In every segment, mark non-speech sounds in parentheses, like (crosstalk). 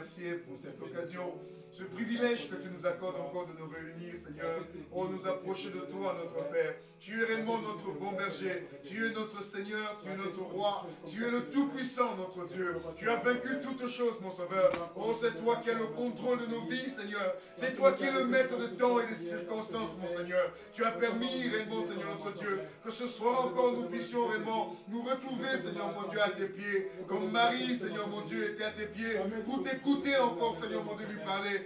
remercier pour cette occasion ce privilège que tu nous accordes encore de nous réunir, Seigneur. Oh, nous approcher de toi, notre Père. Tu es réellement notre bon berger. Tu es notre Seigneur, tu es notre roi. Tu es le Tout-Puissant, notre Dieu. Tu as vaincu toutes choses, mon Sauveur. Oh, c'est toi qui as le contrôle de nos vies, Seigneur. C'est toi qui es le maître de temps et des circonstances, mon Seigneur. Tu as permis réellement, Seigneur notre Dieu, que ce soir encore nous puissions réellement nous retrouver, Seigneur mon Dieu, à tes pieds. Comme Marie, Seigneur mon Dieu, était à tes pieds pour t'écouter encore, Seigneur mon Dieu, lui parler.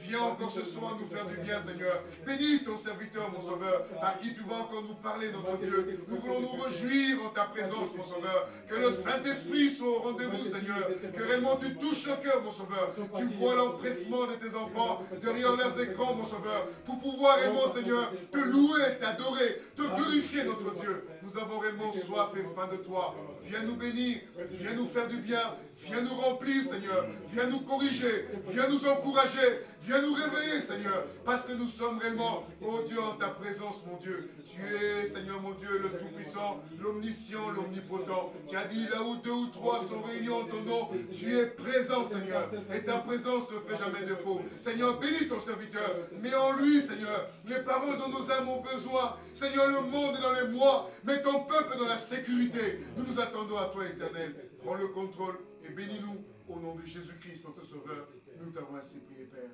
Viens encore ce soir nous faire du bien, Seigneur. Bénis ton serviteur, mon Sauveur, par qui tu vas encore nous parler, notre Dieu. Nous voulons nous réjouir en ta présence, mon Sauveur. Que le Saint-Esprit soit au rendez-vous, Seigneur. Que réellement tu touches le cœur, mon Sauveur. Tu vois l'empressement de tes enfants derrière leurs écrans, mon Sauveur. Pour pouvoir réellement, Seigneur, te louer, t'adorer, te glorifier, notre Dieu. Nous avons réellement soif et faim de toi. Viens nous bénir, viens nous faire du bien, viens nous remplir, Seigneur. Viens nous corriger, viens nous encourager, nous réveiller, Seigneur. Parce que nous sommes réellement, oh Dieu, en ta présence, mon Dieu. Tu es, Seigneur, mon Dieu, le Tout-Puissant, l'Omniscient, l'Omnipotent. Tu as dit, là où deux ou trois sont réunis en ton nom, tu es présent, Seigneur. Et ta présence ne fait jamais défaut. Seigneur, bénis ton serviteur. Mets en lui, Seigneur, les paroles dont nos âmes ont besoin. Seigneur, le monde est dans les mois. Mets ton peuple dans la sécurité. Nous nous attendons à toi, éternel. Prends le contrôle et bénis-nous au nom de Jésus-Christ, notre Sauveur. Nous t'avons ainsi prié, Père.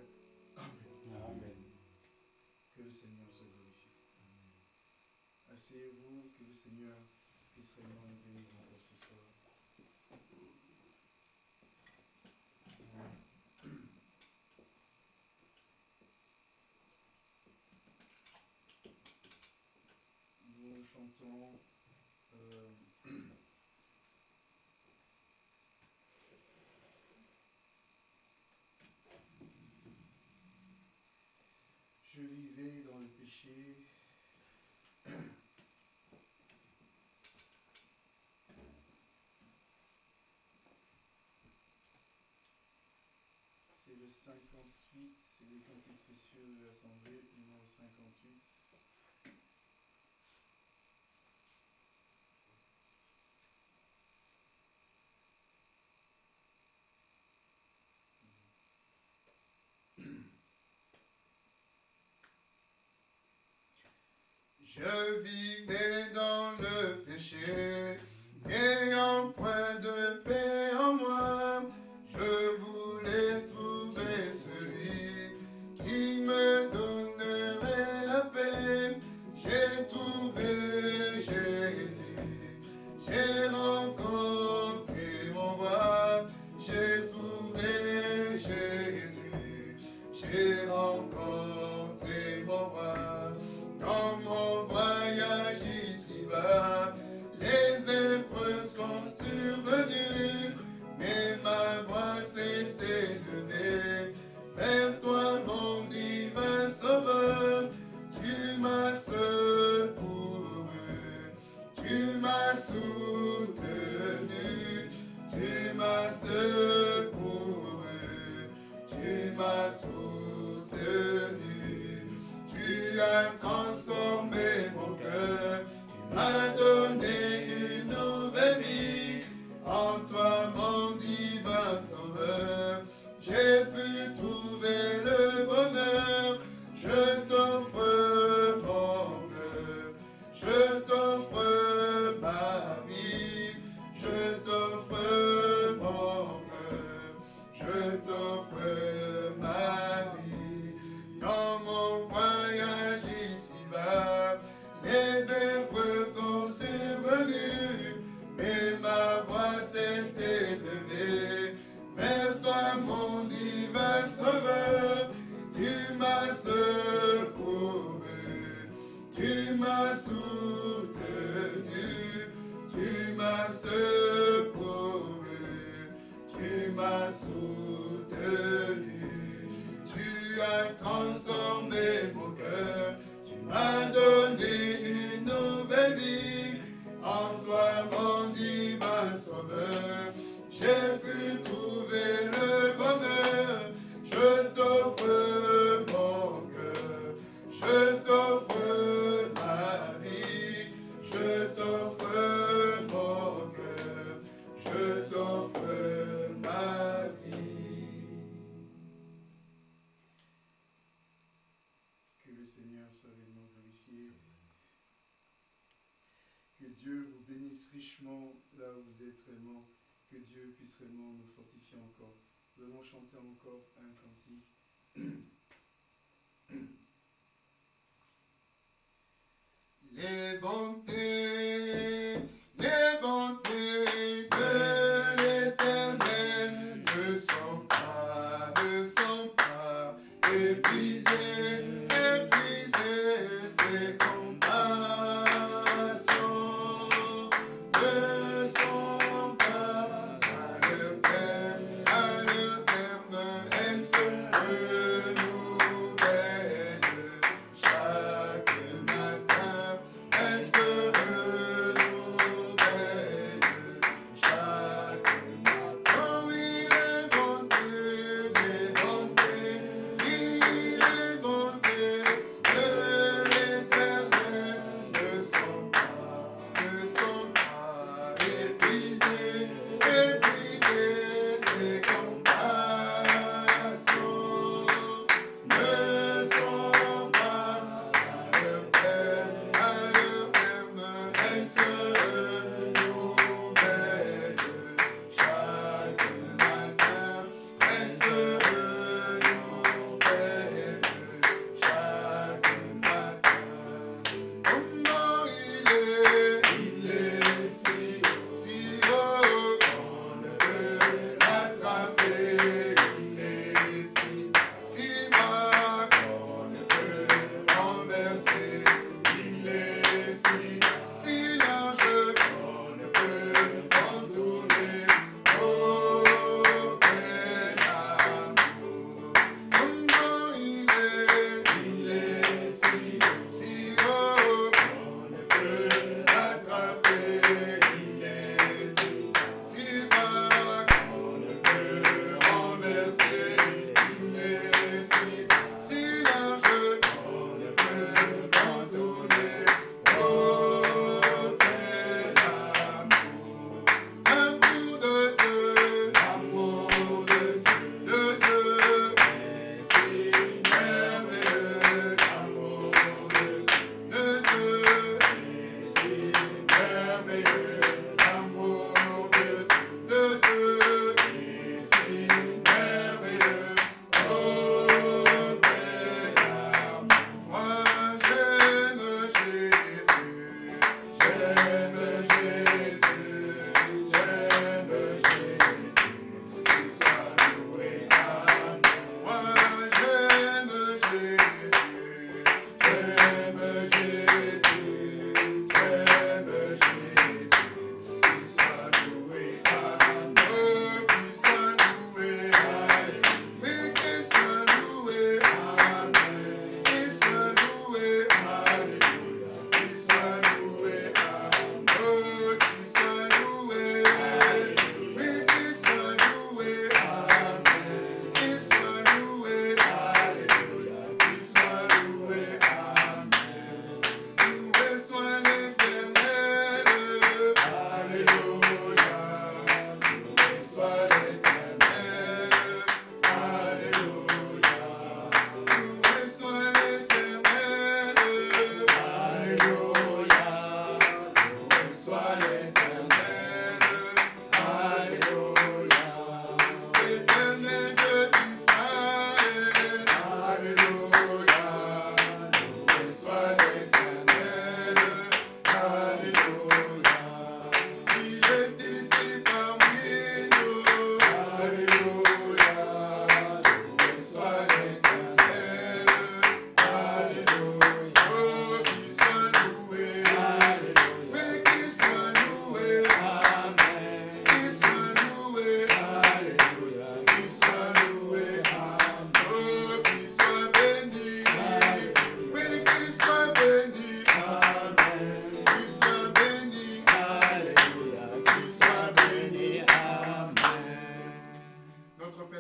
Amen. Que le Seigneur se glorifie. Asseyez-vous, que le Seigneur puisse réellement nous bénir encore ce soir. Chantons je vivais dans le péché. C'est le 58, c'est les cantiques spéciaux de l'Assemblée, numéro 58. Je vivais dans le péché,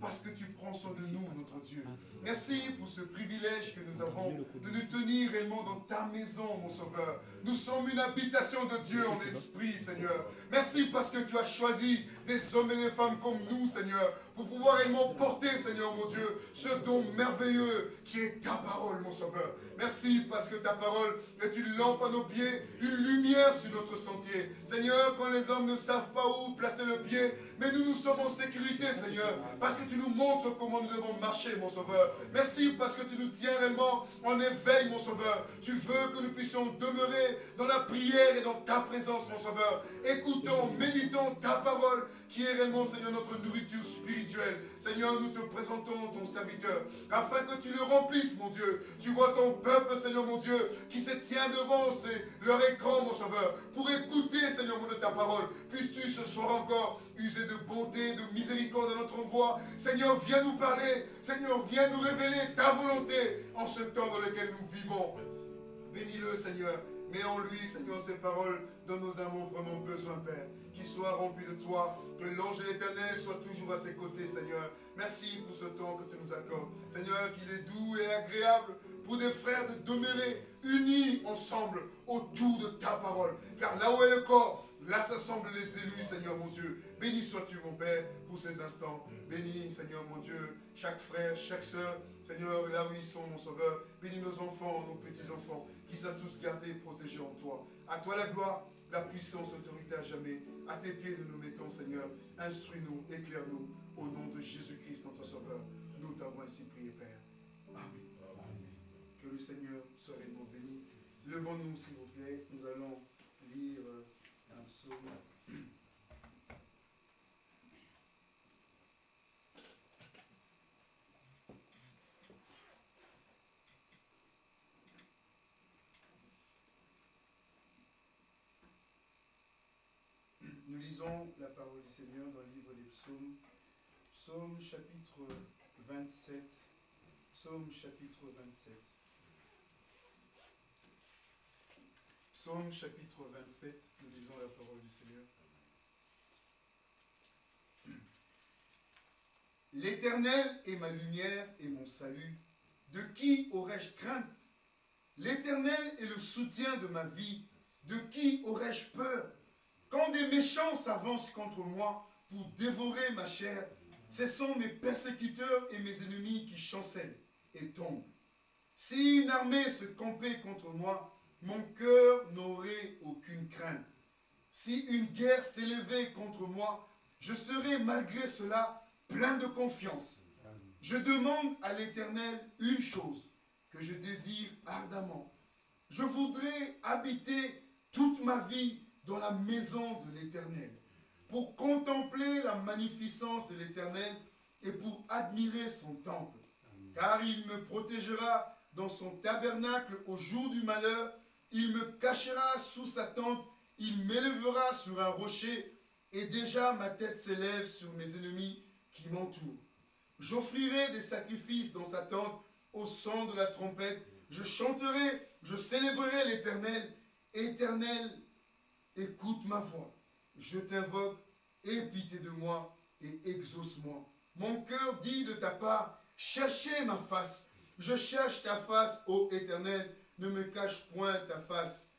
parce que tu prends soin de nous, notre Dieu. Merci pour ce privilège que nous avons de nous tenir réellement dans ta maison, mon Sauveur. Nous sommes une habitation de Dieu en esprit, Seigneur. Merci parce que tu as choisi des hommes et des femmes comme nous, Seigneur, pour pouvoir réellement porter, Seigneur mon Dieu, ce don merveilleux qui est ta parole, mon Sauveur. Merci parce que ta parole est une lampe à nos pieds, une lumière sur notre sentier. Seigneur, quand les hommes ne savent pas où placer le pied, mais nous, nous sommes en sécurité, Seigneur, parce que tu nous montres comment nous devons marcher, mon Sauveur. Merci parce que tu nous tiens réellement en éveil, mon Sauveur. Tu veux que nous puissions demeurer dans la prière et dans ta présence, mon Sauveur. Écoutons, méditons ta parole qui est réellement, Seigneur, notre nourriture spirituelle. Seigneur, nous te présentons ton serviteur, afin que tu le remplisses, mon Dieu. Tu vois ton peuple, Seigneur, mon Dieu, qui se tient devant leur écran, mon Sauveur, pour écouter, Seigneur, mon ta parole. Puisses-tu ce soir encore user de bonté, de miséricorde à notre endroit? Seigneur, viens nous parler. Seigneur, viens nous révéler ta volonté en ce temps dans lequel nous vivons. Bénis-le, Seigneur. Mets en lui, Seigneur, ces paroles dont nous avons vraiment besoin, Père. Qu'il soit rempli de toi, que l'ange de l'éternel soit toujours à ses côtés, Seigneur. Merci pour ce temps que tu nous accordes. Seigneur, qu'il est doux et agréable pour des frères de demeurer unis ensemble autour de ta parole. Car là où est le corps, là s'assemblent les élus, Seigneur mon Dieu. Béni sois-tu, mon Père, pour ces instants. Bénis, Seigneur mon Dieu, chaque frère, chaque soeur, Seigneur, là où ils sont, mon Sauveur. Bénis nos enfants, nos petits-enfants, qui sont tous gardés, protégés en toi. À toi la gloire, la puissance, l'autorité à jamais. À tes pieds nous nous mettons, Seigneur. Instruis-nous, éclaire-nous, au nom de Jésus-Christ, notre Sauveur. Nous t'avons ainsi prié, Père. Amen. Que le Seigneur soit réellement béni. Levons-nous, s'il vous plaît. Nous allons lire un psaume. Nous la parole du Seigneur dans le livre des psaumes. Psaume chapitre 27. Psaume chapitre 27. Psaume chapitre 27, nous lisons la parole du Seigneur. (clears throat) L'Éternel est ma lumière et mon salut. De qui aurais-je crainte? L'Éternel est le soutien de ma vie. De qui aurais-je peur? Quand des méchants s'avancent contre moi pour dévorer ma chair, ce sont mes persécuteurs et mes ennemis qui chancellent et tombent. Si une armée se campait contre moi, mon cœur n'aurait aucune crainte. Si une guerre s'élevait contre moi, je serais malgré cela plein de confiance. Je demande à l'Éternel une chose que je désire ardemment. Je voudrais habiter toute ma vie dans la maison de l'Éternel, pour contempler la magnificence de l'Éternel et pour admirer son temple. Car il me protégera dans son tabernacle au jour du malheur, il me cachera sous sa tente, il m'élèvera sur un rocher, et déjà ma tête s'élève sur mes ennemis qui m'entourent. J'offrirai des sacrifices dans sa tente au son de la trompette. Je chanterai, je célébrerai l'Éternel. Éternel, écoute ma voix. Je t'invoque, aie pitié de moi et exauce-moi. Mon cœur dit de ta part, cherchez ma face. Je cherche ta face, ô Éternel, ne me cache point ta face.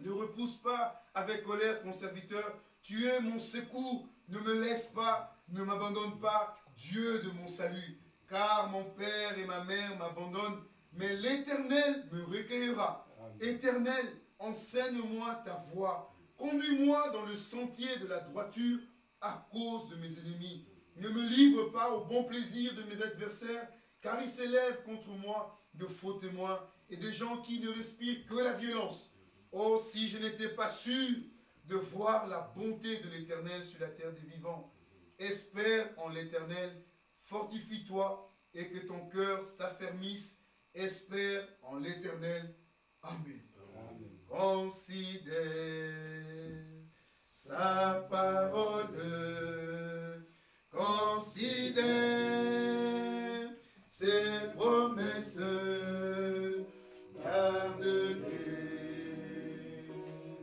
Ne repousse pas avec colère ton serviteur. Tu es mon secours, ne me laisse pas, ne m'abandonne pas, Dieu de mon salut. Car mon père et ma mère m'abandonnent, mais l'Éternel me recueillera. Éternel, enseigne-moi ta voie. Conduis-moi dans le sentier de la droiture à cause de mes ennemis. Ne me livre pas au bon plaisir de mes adversaires, car ils s'élèvent contre moi de faux témoins et des gens qui ne respirent que la violence. Oh, si je n'étais pas sûr de voir la bonté de l'Éternel sur la terre des vivants. Espère en l'Éternel, fortifie-toi et que ton cœur s'affermisse. Espère en l'Éternel. Amen. Considère sa parole. Considère ses promesses. Garde-les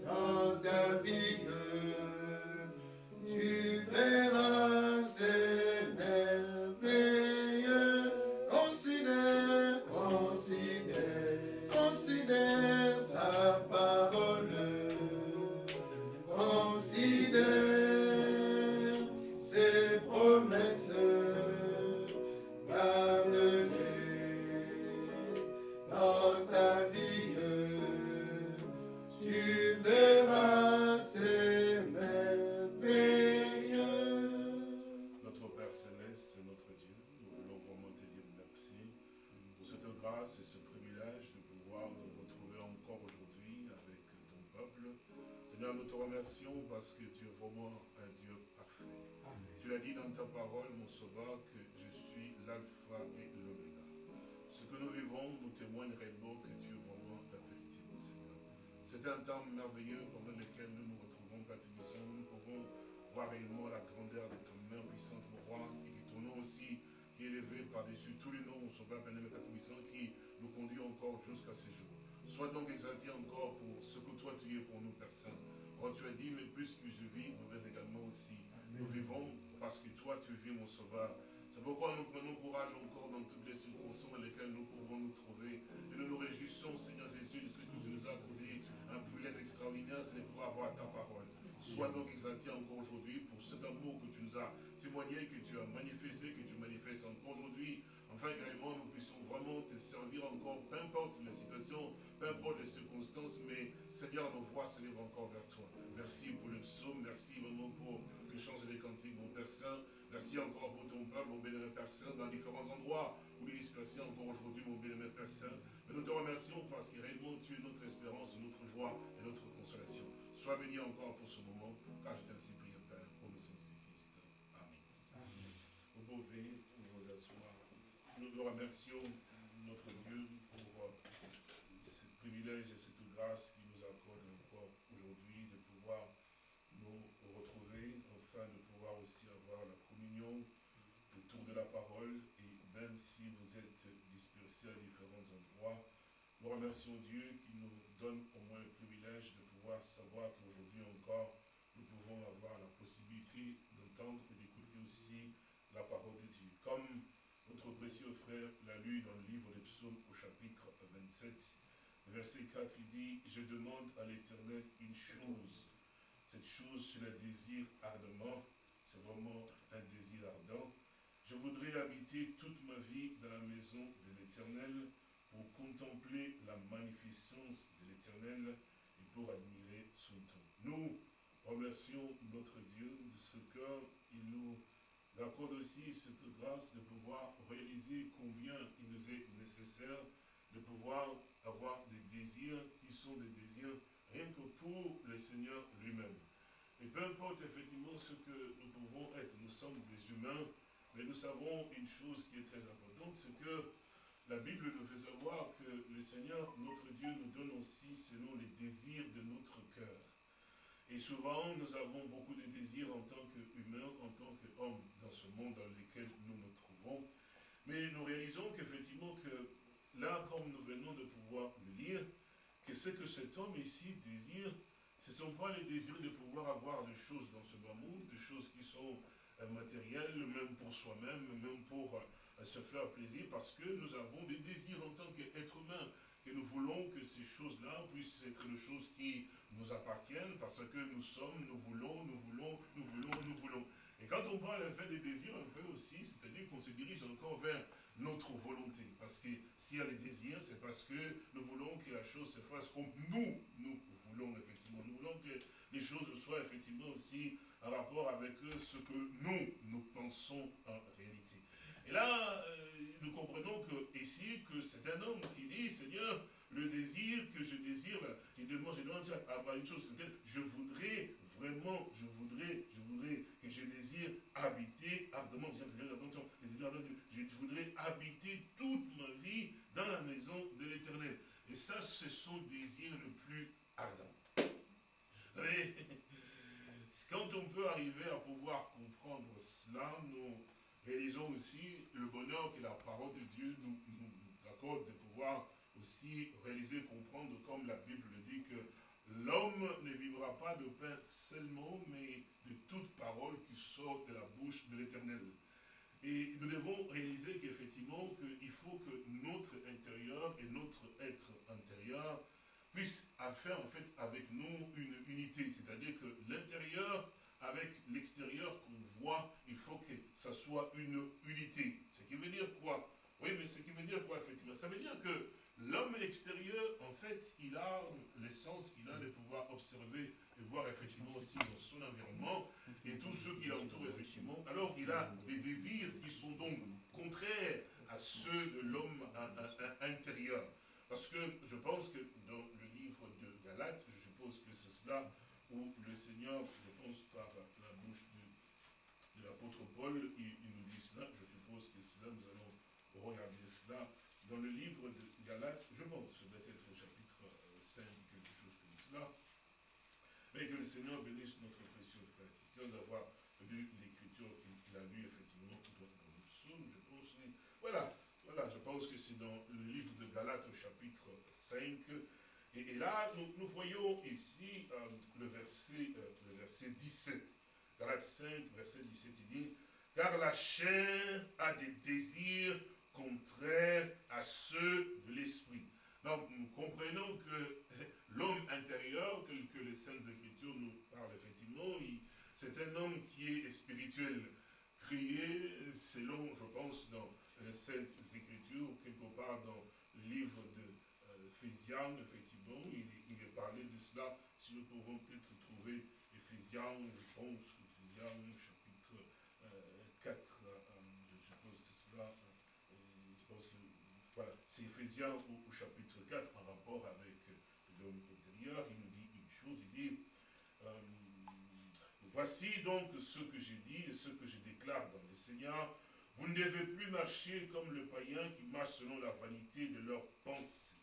dans ta vie. Tu verras que je suis l'alpha et l'oméga. Ce que nous vivons nous témoigne réellement que tu es vraiment la vérité, mon Seigneur. C'est un temps merveilleux pendant lequel nous nous retrouvons, Père Nous pouvons voir réellement la grandeur de ton main puissante, mon roi, et que ton nom aussi, qui est élevé par-dessus tous les noms, mon sauveur, bien-aimé, qui nous conduit encore jusqu'à ce jour. Sois donc exalté encore pour ce que toi tu es pour nous, Père Saint. Quand tu as dit, mais puisque je vis, vous êtes également aussi. Nous vivons parce que toi tu vis, mon sauveur. C'est pourquoi nous prenons courage encore dans toutes les circonstances dans lesquelles nous pouvons nous trouver. Et nous nous réjouissons, Seigneur Jésus, de ce que tu nous as accordé. Un privilège extraordinaire, c'est de pouvoir avoir ta parole. Sois donc exalté encore aujourd'hui pour cet amour que tu nous as témoigné, que tu as manifesté, que tu manifestes encore aujourd'hui, afin que réellement nous puissions vraiment te servir encore, peu importe la situation, peu importe les circonstances, mais Seigneur, nos voix s'élèvent encore vers toi. Merci pour le psaume, merci vraiment pour le chant des cantiques, mon Père Saint. Merci encore pour ton peuple, mon bénémoine Père Saint, dans différents endroits où il est dispersé encore aujourd'hui, mon bénémoine Père Saint. Mais nous te remercions parce que réellement tu es notre espérance, notre joie et notre consolation. Sois béni encore pour ce moment, car je t'ai ainsi prié, Père, au nom de Jésus-Christ. Amen. Vous pouvez vous asseoir. Nous nous remercions notre Dieu pour ce privilège et cette grâce qu'il nous accorde encore aujourd'hui de pouvoir nous retrouver, afin de pouvoir aussi avoir la communion autour de la parole et même si vous êtes à différents endroits, nous remercions Dieu qui nous donne au moins le privilège de savoir qu'aujourd'hui encore, nous pouvons avoir la possibilité d'entendre et d'écouter aussi la parole de Dieu. Comme notre précieux frère l'a lu dans le livre des psaumes au chapitre 27, verset 4, il dit, « Je demande à l'Éternel une chose. Cette chose, je la désire ardemment. C'est vraiment un désir ardent. Je voudrais habiter toute ma vie dans la maison de l'Éternel pour contempler la magnificence de l'Éternel pour admirer son temps. Nous remercions notre Dieu de ce qu'il nous accorde aussi cette grâce de pouvoir réaliser combien il nous est nécessaire de pouvoir avoir des désirs qui sont des désirs rien que pour le Seigneur lui-même. Et peu importe effectivement ce que nous pouvons être, nous sommes des humains, mais nous savons une chose qui est très importante, c'est que la Bible nous fait savoir que le Seigneur, notre Dieu, nous donne aussi selon les désirs de notre cœur. Et souvent, nous avons beaucoup de désirs en tant qu'humains, en tant qu'hommes, dans ce monde dans lequel nous nous trouvons. Mais nous réalisons qu'effectivement, que là, comme nous venons de pouvoir le lire, que ce que cet homme ici désire, ce ne sont pas les désirs de pouvoir avoir des choses dans ce bas monde, des choses qui sont euh, matérielles, même pour soi-même, même pour euh, se faire plaisir parce que nous avons des désirs en tant qu'être humain, que nous voulons que ces choses-là puissent être des choses qui nous appartiennent parce que nous sommes, nous voulons, nous voulons, nous voulons, nous voulons. Et quand on parle en fait des désirs, un peu aussi, c'est-à-dire qu'on se dirige encore vers notre volonté. Parce que s'il y a des désirs, c'est parce que nous voulons que la chose se fasse comme nous, nous voulons effectivement. Nous voulons que les choses soient effectivement aussi en rapport avec ce que nous, nous pensons en réalité. Et là, euh, nous comprenons que ici, que c'est un homme qui dit, Seigneur, le désir que je désire, il demande, je demande avoir une chose, c'est je voudrais vraiment, je voudrais, je voudrais que je désire habiter ardemment, je voudrais habiter toute ma vie dans la maison de l'éternel. Et ça, c'est son désir le plus ardent. Mais, (laughs) quand on peut arriver à pouvoir comprendre cela, nous réalisons aussi le bonheur que la parole de Dieu nous, accorde de pouvoir aussi réaliser, comprendre, comme la Bible le dit, que l'homme ne vivra pas de pain seulement, mais de toute parole qui sort de la bouche de l'Éternel. Et nous devons réaliser qu'effectivement, il faut que notre intérieur et notre être intérieur puissent faire en fait avec nous une unité. C'est-à-dire que l'intérieur avec l'extérieur qu'on voit, il faut que ça soit une unité. Ce qui veut dire quoi? Oui, mais ce qui veut dire quoi, effectivement? Ça veut dire que l'homme extérieur, en fait, il a l'essence qu'il a de pouvoir observer et voir effectivement aussi dans son environnement et tous ceux qui l'entourent, effectivement. Alors, il a des désirs qui sont donc contraires à ceux de l'homme intérieur. Parce que je pense que dans Je suppose que c'est cela où le Seigneur, je pense par la bouche de, l'apôtre Paul, il, nous dit cela, je suppose que cela, nous allons regarder cela dans le livre de Galates, je pense, ce doit être au chapitre 5, euh, quelque chose comme cela, mais que le Seigneur bénisse notre précieux frère, d'avoir lu l'écriture qu'il a lu effectivement dans le psaume, je pense, voilà, voilà, je pense que c'est dans le livre de Galates au chapitre 5, et, là, nous, voyons ici euh, le, verset, euh, le verset 17. Galates 5, verset 17, il dit, car la chair a des désirs contraires à ceux de l'esprit. Donc, nous comprenons que (laughs) l'homme intérieur, tel que les Saintes Écritures nous parlent effectivement, c'est un homme qui est spirituel, créé selon, je pense, dans les Saintes Écritures, quelque part dans le livre de Ephésiens, effectivement, il est, parlé de cela. Si nous pouvons peut-être trouver Ephésiens, je pense, Ephésiens chapitre 4, euh, euh, je suppose que cela, euh, je pense que, voilà, c'est Ephésiens au, chapitre 4 en rapport avec l'homme intérieur. Il nous dit une chose, il dit, voici donc ce que j'ai dit et ce que je déclare dans le Seigneur. Vous ne devez plus marcher comme le païen qui marche selon la vanité de leurs pensées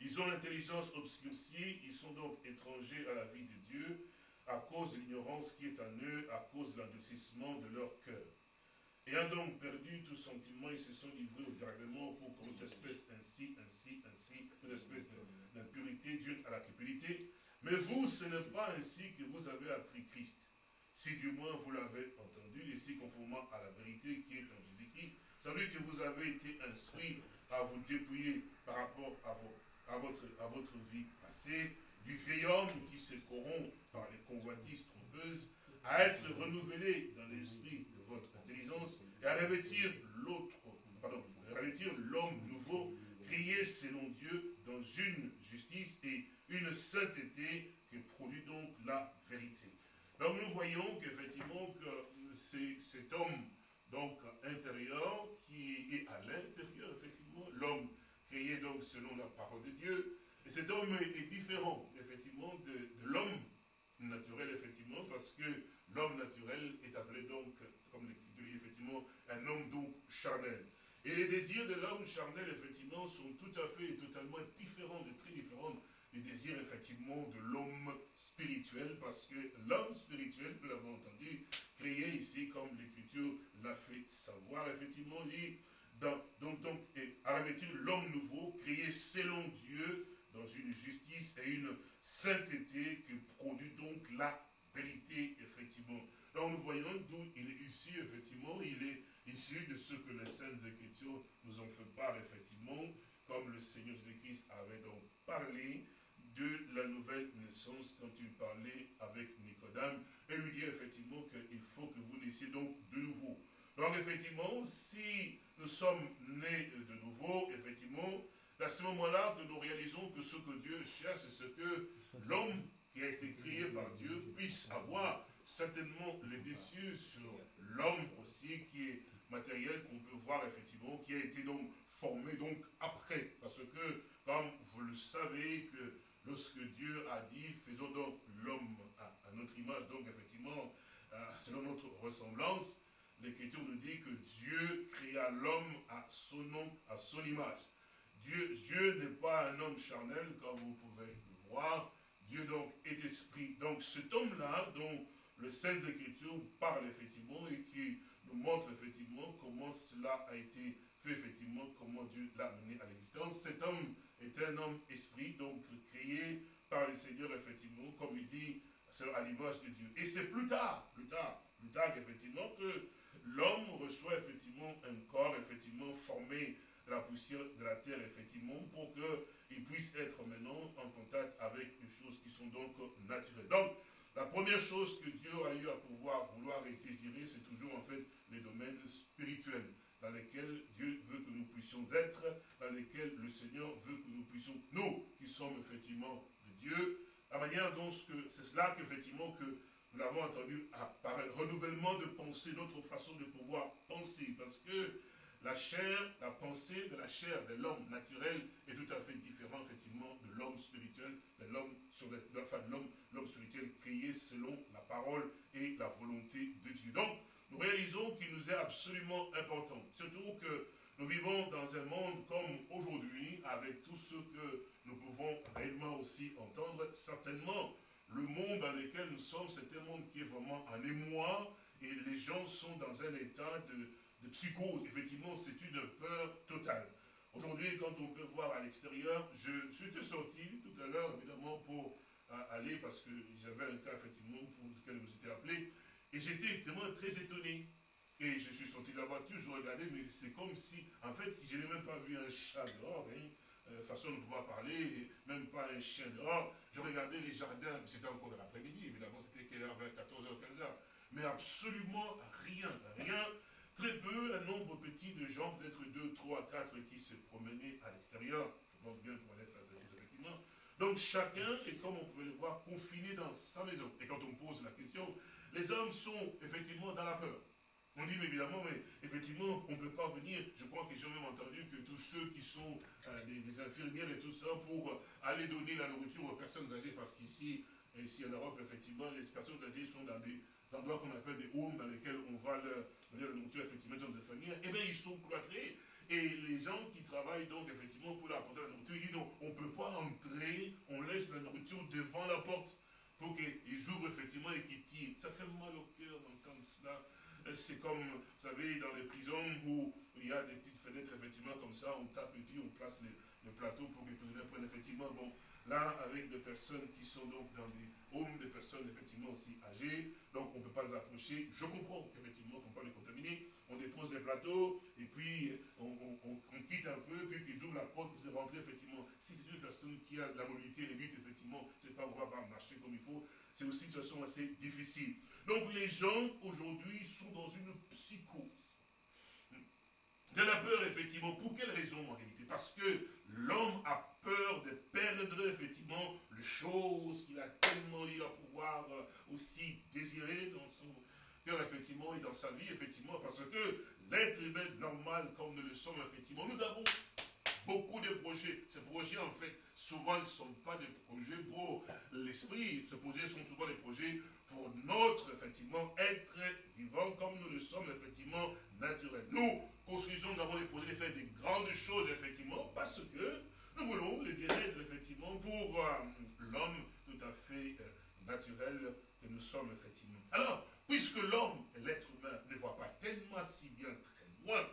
ils ont l'intelligence obscurcie, ils sont donc étrangers à la vie de Dieu à cause de l'ignorance qui est en eux, à cause de l'endurcissement de leur cœur. Ayant donc perdu tout sentiment, ils se sont livrés au dérèglement pour cause d'espèce ainsi, ainsi, ainsi, une espèce d'impurité due à la cupidité. Mais vous, ce n'est pas ainsi que vous avez appris Christ. Si du moins vous l'avez entendu, et si conformément à la vérité qui est en Jésus-Christ, savez que vous avez été instruit à vous dépouiller par rapport à vos à votre, à votre vie passée, du vieil homme qui se corrompt par les convoitises trompeuses, à être renouvelé dans l'esprit de votre intelligence et à revêtir l'autre, pardon, revêtir l'homme nouveau, créé selon Dieu dans une justice et une sainteté qui produit donc la vérité. Donc nous voyons qu'effectivement que c'est cet homme donc intérieur qui est à l'intérieur effectivement, l'homme créé donc selon la parole de Dieu. Et cet homme est différent, effectivement, de, l'homme naturel, effectivement, parce que l'homme naturel est appelé donc, comme l'écriture dit, effectivement, un homme donc charnel. Et les désirs de l'homme charnel, effectivement, sont tout à fait et totalement différents, de très différents des désirs, effectivement, de l'homme spirituel, parce que l'homme spirituel, nous l'avons entendu, créé ici, comme l'écriture l'a fait savoir, effectivement, dit, donc, donc, à revêtir l'homme nouveau, créé selon Dieu, dans une justice et une sainteté qui produit donc la vérité, effectivement. Donc nous voyons d'où il est issu, effectivement, il est issu de ce que les Saintes Écritures nous ont fait part, effectivement, comme le Seigneur Jésus-Christ avait donc parlé de la nouvelle naissance quand il parlait avec Nicodème, et lui dit effectivement qu'il faut que vous naissiez donc de nouveau. Donc effectivement, si nous sommes nés de nouveau, effectivement, à ce moment-là que nous réalisons que ce que Dieu cherche, c'est ce que l'homme qui a été créé par Dieu puisse avoir certainement les déçus sur l'homme aussi qui est matériel qu'on peut voir effectivement, qui a été donc formé donc après. Parce que, comme vous le savez, que lorsque Dieu a dit, faisons donc l'homme à, notre image, donc effectivement, selon notre ressemblance, l'Écriture nous dit que Dieu créa l'homme à son nom, à son image. Dieu, Dieu n'est pas un homme charnel, comme vous pouvez le voir. Dieu donc est esprit. Donc cet homme-là, dont le Saint Écriture parle effectivement et qui nous montre effectivement comment cela a été fait effectivement, comment Dieu l'a mené à l'existence. Cet homme est un homme esprit, donc créé par le Seigneur effectivement, comme il dit, à l'image de Dieu. Et c'est plus tard, plus tard, plus tard effectivement que l'homme reçoit effectivement un corps effectivement formé de la poussière de la terre, effectivement, pour qu'il puisse être maintenant en contact avec des choses qui sont donc naturelles. Donc, la première chose que Dieu a eu à pouvoir vouloir et désirer, c'est toujours en fait les domaines spirituels dans lesquels Dieu veut que nous puissions être, dans lesquels le Seigneur veut que nous puissions, nous qui sommes effectivement de Dieu, la manière dont c'est cela qu'effectivement que nous l'avons entendu par un renouvellement de pensée, notre façon de pouvoir penser, parce que la chair, la pensée de la chair de l'homme naturel est tout à fait différente, effectivement, de l'homme spirituel, de l'homme enfin, l'homme prier selon la parole et la volonté de Dieu. Donc, nous réalisons qu'il nous est absolument important, surtout que nous vivons dans un monde comme aujourd'hui, avec tout ce que nous pouvons réellement aussi entendre. Certainement, le monde dans lequel nous sommes, c'est un monde qui est vraiment en émoi, et les gens sont dans un état de, psychose. Effectivement, c'est une peur totale. Aujourd'hui, quand on peut voir à l'extérieur, je, suis sorti tout à l'heure, évidemment, pour euh, aller, parce que j'avais un cas, effectivement, pour lequel vous étiez appelé, et j'étais vraiment très étonné. Et je suis sorti de la voiture, je regardais, mais c'est comme si, en fait, je n'ai même pas vu un chat dehors, hein, euh, façon de pouvoir parler, même pas un chien dehors. Je regardais les jardins, c'était encore l'après-midi, évidemment, c'était quelle heure, 14h, 15h. Mais absolument rien, rien. Très peu, un nombre petit de gens, peut-être 2, 3, 4 qui se promenaient à l'extérieur. Je pense bien pour aller faire effectivement. Donc chacun est, comme on pouvait le voir, confiné dans sa maison. Et quand on pose la question, les hommes sont effectivement dans la peur. On dit évidemment, mais effectivement, on ne peut pas venir. Je crois que j'ai même entendu que tous ceux qui sont euh, des, infirmières et tout ça pour aller donner la nourriture aux personnes âgées, parce qu'ici, ici en Europe, effectivement, les personnes âgées sont dans des endroits qu'on appelle des homes, dans lesquels on va leur donner la nourriture, effectivement, dans des familles, eh bien, ils sont cloîtrés. Et les gens qui travaillent donc effectivement pour leur apporter la nourriture, ils disent non, on ne peut pas entrer, on laisse la nourriture devant la porte pour qu'ils ouvrent effectivement et qu'ils tirent. Ça fait mal au cœur d'entendre cela. Euh, c'est comme, vous savez, dans les prisons où il y a des petites fenêtres, effectivement, comme ça, on tape et puis on place le, plateau pour que les prisonniers prennent, effectivement, bon, là, avec des personnes qui sont donc dans des homes, des personnes, effectivement, aussi âgées, donc on ne peut pas les approcher. Je comprends qu'effectivement, qu'on ne peut pas les contaminer, on dépose les plateaux, et puis on, quitte un peu, puis qu'ils ouvrent la porte, vous rentrez, effectivement. Si c'est une personne qui a la mobilité réduite, effectivement, c'est pas pouvoir marcher comme il faut, c'est aussi une situation assez difficile. Donc les gens aujourd'hui sont dans une psychose. De la peur, effectivement. Pour quelle raison en réalité? Parce que l'homme a peur de perdre, effectivement, les choses qu'il a tellement eu à pouvoir euh, aussi désirer dans son cœur, effectivement, et dans sa vie, effectivement, parce que l'être humain normal, comme nous le sommes, effectivement, nous avons beaucoup de projets. Ces projets, en fait, souvent ne sont pas des projets pour l'esprit. Ces projets sont souvent des projets pour notre, effectivement, être vivant comme nous le sommes, effectivement, naturels. Nous construisons, nous avons projets de faire des grandes choses, effectivement, parce que nous voulons le bien-être, effectivement, pour euh, l'homme tout à fait euh, naturel que nous sommes, effectivement. Alors, puisque l'homme, l'être humain, ne voit pas tellement si bien très loin,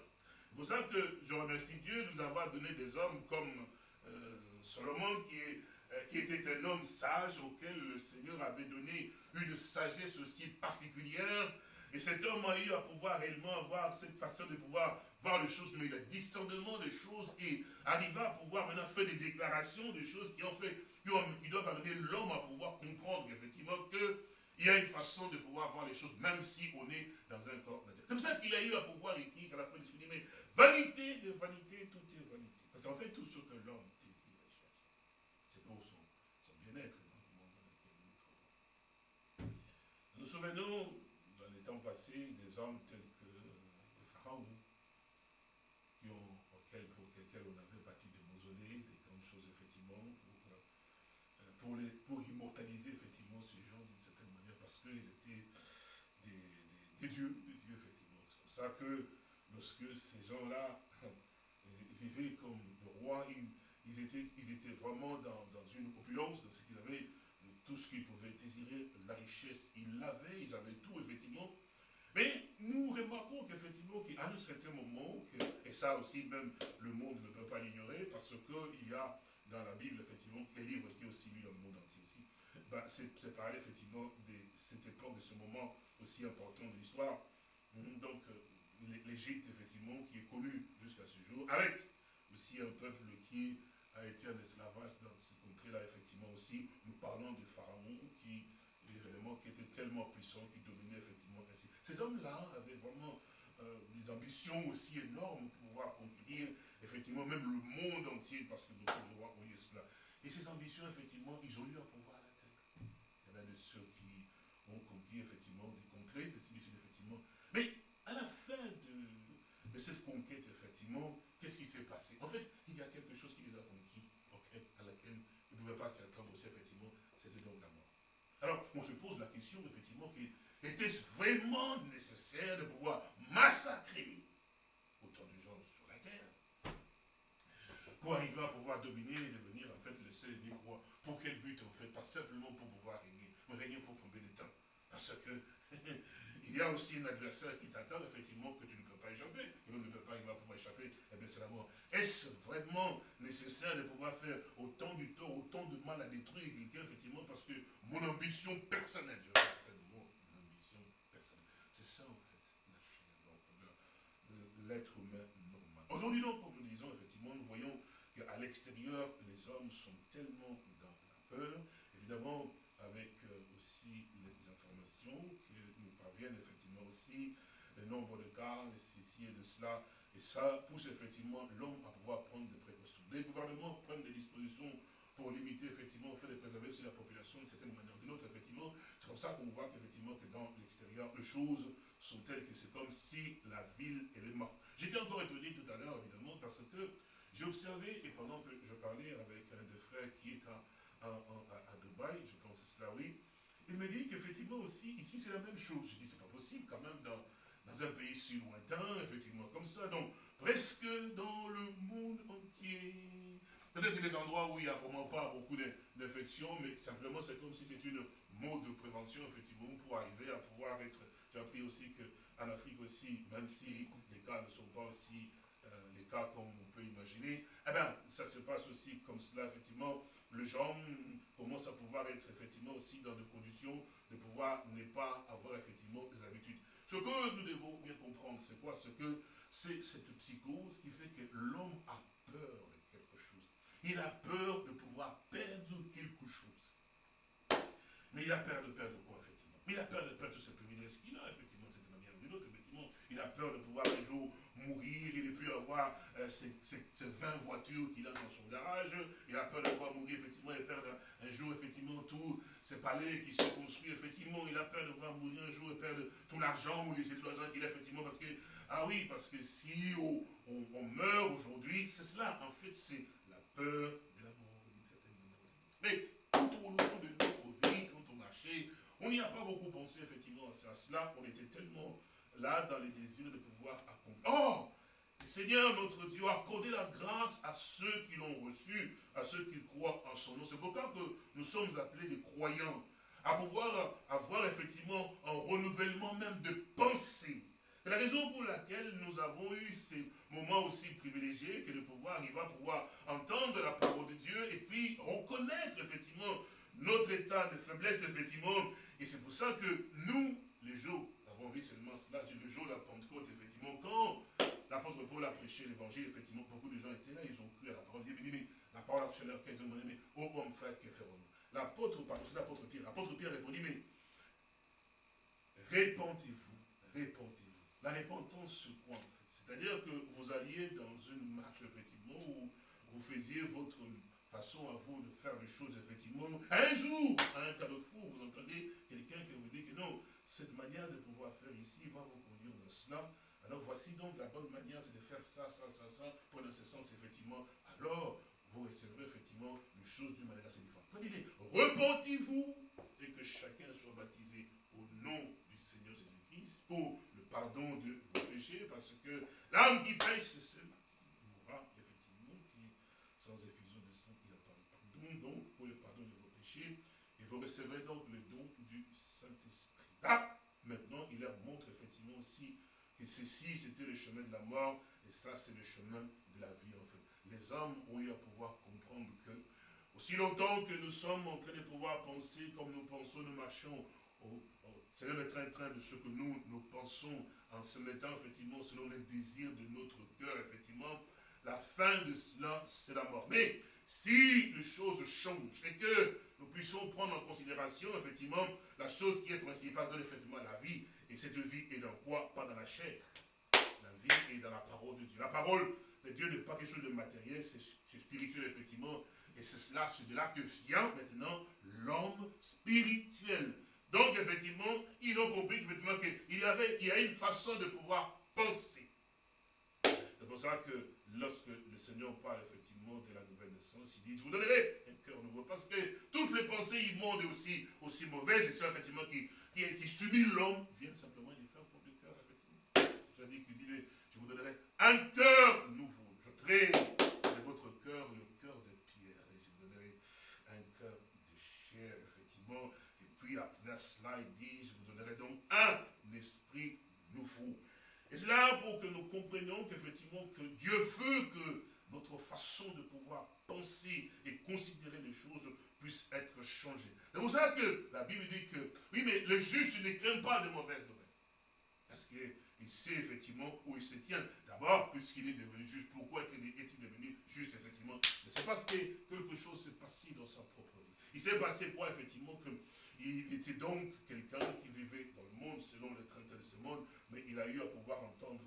c'est pour ça que je remercie Dieu de nous avoir donné des hommes comme euh, Solomon, qui, est, qui était un homme sage auquel le Seigneur avait donné une sagesse aussi particulière. Et cet homme a eu à pouvoir réellement avoir cette façon de pouvoir voir les choses, mais le discernement des choses et arriver à pouvoir maintenant faire des déclarations, des choses qui, ont fait, qui, doivent amener l'homme à pouvoir comprendre effectivement que il y a une façon de pouvoir voir les choses, même si on est dans un corps naturel. Comme ça qu'il a eu à pouvoir écrire à la fin du mais vanité de vanité, tout est vanité. Parce qu'en fait, tout ce que l'homme désire et cherche, c'est pour son, bien-être dans le monde dans lequel nous nous trouvons. Nous souvenons, dans les temps passés, des hommes tels que auxquels, pour lesquels on avait bâti des mausolées, des grandes choses, effectivement, pour, euh, immortaliser, effectivement, ces gens d'une certaine manière, parce qu'ils étaient des, dieux, des dieux, effectivement. C'est pour ça que lorsque ces gens-là (laughs) vivaient comme le roi, ils, étaient, ils étaient vraiment dans, une opulence, dans ce qu'ils avaient tout ce qu'ils pouvaient désirer, la richesse, ils l'avaient, ils avaient tout, effectivement. Mais nous remarquons qu'effectivement, qu'à un certain moment, et ça aussi, même le monde ne peut pas l'ignorer, parce qu'il y a dans la Bible, effectivement, les livres qui ont aussi lu dans le monde entier aussi, ben, c'est parler effectivement de cette époque, de ce moment aussi important de l'histoire. Donc, l'Égypte, effectivement, qui est connue jusqu'à ce jour, avec aussi un peuple qui a été en esclavage dans ces contrées-là, effectivement, aussi, nous parlons de Pharaon, qui, qui était tellement puissant, qui dominait, effectivement, ainsi. Ces hommes-là avaient vraiment euh, des ambitions aussi énormes pour pouvoir conquérir, effectivement, même le monde entier, parce que nos rois ont eu cela. Et ces ambitions, effectivement, ils ont eu à pouvoir l'atteindre. Il y en a de ceux qui ont conquis, effectivement, des contrées, effectivement. Mais à la fin de, cette conquête, effectivement, qu'est-ce qui s'est passé? En fait, il y a quelque chose qui les a à laquelle ils ne pouvaient pas s'y attendre aussi, effectivement, c'était donc la mort. Alors, on se pose condition, effectivement, qui était vraiment nécessaire de pouvoir massacrer autant de gens sur la terre pour arriver à pouvoir dominer et devenir en fait le seul et roi? Pour quel but en fait? Pas simplement pour pouvoir régner, mais régner pour combien de temps Parce que (laughs) il y a aussi un adversaire qui t'attend, effectivement, que tu échapper. Et même ne peut pas, il va pouvoir échapper, eh bien c'est la mort. Est-ce vraiment nécessaire de pouvoir faire autant du tort, autant de mal à détruire quelqu'un, effectivement, parce que mon ambition personnelle, je répète, mon ambition personnelle, c'est ça en fait, la chair, l'être humain normal. Aujourd'hui donc, comme nous disons, effectivement, nous voyons qu'à l'extérieur, les hommes sont tellement dans la peur, évidemment, avec euh, aussi les informations qui nous parviennent effectivement aussi, le nombre de cas, de ceci et de cela, et ça pousse effectivement l'homme à pouvoir prendre des précautions. Les gouvernements prennent des dispositions pour limiter effectivement le fait de préserver sur la population d'une certaine manière ou d'une autre, effectivement. C'est comme ça qu'on voit qu'effectivement que dans l'extérieur, les choses sont telles que c'est comme si la ville, elle est morte. J'étais encore étonné tout à l'heure, évidemment, parce que j'ai observé, et pendant que je parlais avec un des frères qui est à, à, Dubaï, je pense c'est cela, oui, il me dit qu'effectivement aussi, ici c'est la même chose. Je dis, c'est pas possible quand même dans dans un pays si lointain, effectivement, comme ça. Donc, presque dans le monde entier. Peut-être des endroits où il n'y a vraiment pas beaucoup d'infections, mais simplement c'est comme si c'était une mode de prévention, effectivement, pour arriver à pouvoir être... J'ai appris aussi qu'en Afrique aussi, même si les cas ne sont pas aussi euh, les cas comme on peut imaginer, eh bien, ça se passe aussi comme cela, effectivement. Le gens commence à pouvoir être effectivement aussi dans des conditions de pouvoir ne pas avoir effectivement des habitudes. Ce que nous devons bien comprendre, c'est quoi? Ce que c'est cette psychose qui fait que l'homme a peur de quelque chose. Il a peur de pouvoir perdre quelque chose. Mais il a peur de perdre quoi, effectivement? Il a peur de perdre tous ces privilèges qu'il a, effectivement, de cette manière ou d'une autre, effectivement. Il a peur de pouvoir un jour mourir, il ne plus avoir euh, ces, 20 voitures qu'il a dans son garage, il a peur de pouvoir mourir, effectivement, et perdre un, jour, effectivement, tous ces palais qui sont construits, effectivement, il a peur de pouvoir mourir un jour et perdre tout l'argent ou les tout l'argent qu'il a, effectivement, parce que, ah oui, parce que si on, meurt aujourd'hui, c'est cela, en fait, c'est la peur de la mort, d'une certaine manière. Mais tout au long de notre vie, quand on marchait, on n'y a pas beaucoup pensé, effectivement, à cela, on était tellement là dans les désirs de pouvoir accomplir. Oh Seigneur notre Dieu a accordé la grâce à ceux qui l'ont reçu, à ceux qui croient en son nom. C'est pourquoi que nous sommes appelés des croyants, à pouvoir avoir effectivement un renouvellement même de pensée. C'est la raison pour laquelle nous avons eu ces moments aussi privilégiés que de pouvoir arriver à pouvoir entendre la parole de Dieu et puis reconnaître effectivement notre état de faiblesse, effectivement. Et c'est pour ça que nous, les jours vu seulement cela, le jour de la Pentecôte, effectivement, quand l'apôtre Paul a prêché l'évangile, effectivement, beaucoup de gens étaient là, ils ont cru à la parole. Dieu, mais la parole a touché leur cœur, ils ont demandé, mais oh homme frère, que ferons-nous L'apôtre, pardon, c'est l'apôtre Pierre, l'apôtre Pierre répondit, mais répentez-vous, répentez-vous. La repentance, c'est quoi en fait? C'est-à-dire que vous alliez dans une marche, effectivement, où vous faisiez votre façon à vous de faire les choses, effectivement. Un jour, à un carrefour, vous entendez quelqu'un qui vous dit que non, cette manière de pouvoir faire ici va vous conduire dans cela. Alors voici donc la bonne manière, c'est de faire ça, ça, ça, ça, pour dans ce sens, effectivement. Alors, vous recevrez effectivement une chose d'une manière assez différente. repentez-vous et que chacun soit baptisé au nom du Seigneur Jésus-Christ pour le pardon de vos péchés, parce que l'âme qui pêche, c'est celle qui mourra, effectivement, qui sans effusion de sang, il n'y a pas de pardon, donc pour le pardon de vos péchés, et vous recevrez donc le don du Saint-Esprit. Ah, maintenant, il leur montre effectivement aussi que ceci, c'était le chemin de la mort, et ça, c'est le chemin de la vie, en fait. Les hommes ont eu à pouvoir comprendre que, aussi longtemps que nous sommes en train de pouvoir penser comme nous pensons, nous marchons c'est le train-train de ce que nous, nous pensons en se mettant effectivement selon les désirs de notre cœur, effectivement, la fin de cela, c'est la mort. Mais si les choses changent et que nous puissions prendre en considération, effectivement, la chose qui est principale dans effectivement la vie, et cette vie est dans quoi? Pas dans la chair. La vie est dans la parole de Dieu. La parole de Dieu n'est pas quelque chose de matériel, c'est spirituel, effectivement. Et c'est cela, c'est de là que vient maintenant l'homme spirituel. Donc, effectivement, ils ont compris qu'il y avait il y a une façon de pouvoir penser. C'est pour ça que lorsque le Seigneur parle effectivement de la nouvelle naissance, il dit, je vous donnerai un cœur nouveau. Parce que tout toutes les pensées immondes et aussi, aussi mauvaises, et ça, effectivement, qui, qui, subit l'homme, viennent simplement du faire fond du cœur, effectivement. C'est-à-dire qu'il dit, je vous donnerai un cœur nouveau. Je traite de votre cœur le cœur de pierre, et je vous donnerai un cœur de chair, effectivement. Et puis, après cela, il dit, je vous donnerai donc un. Et c'est là pour que nous comprenions qu'effectivement, que Dieu veut que notre façon de pouvoir penser et considérer les choses puisse être changée. C'est pour ça que la Bible dit que, oui, mais le juste ne craint pas de mauvaises nouvelles. Parce qu'il sait effectivement où il se tient. D'abord, puisqu'il est devenu juste. Pourquoi est-il devenu juste, effectivement? C'est parce que quelque chose s'est passé dans sa propre vie. Il s'est passé quoi, effectivement, qu'il était donc quelqu'un qui vivait dans le monde selon le train de ce monde, mais il a eu à pouvoir entendre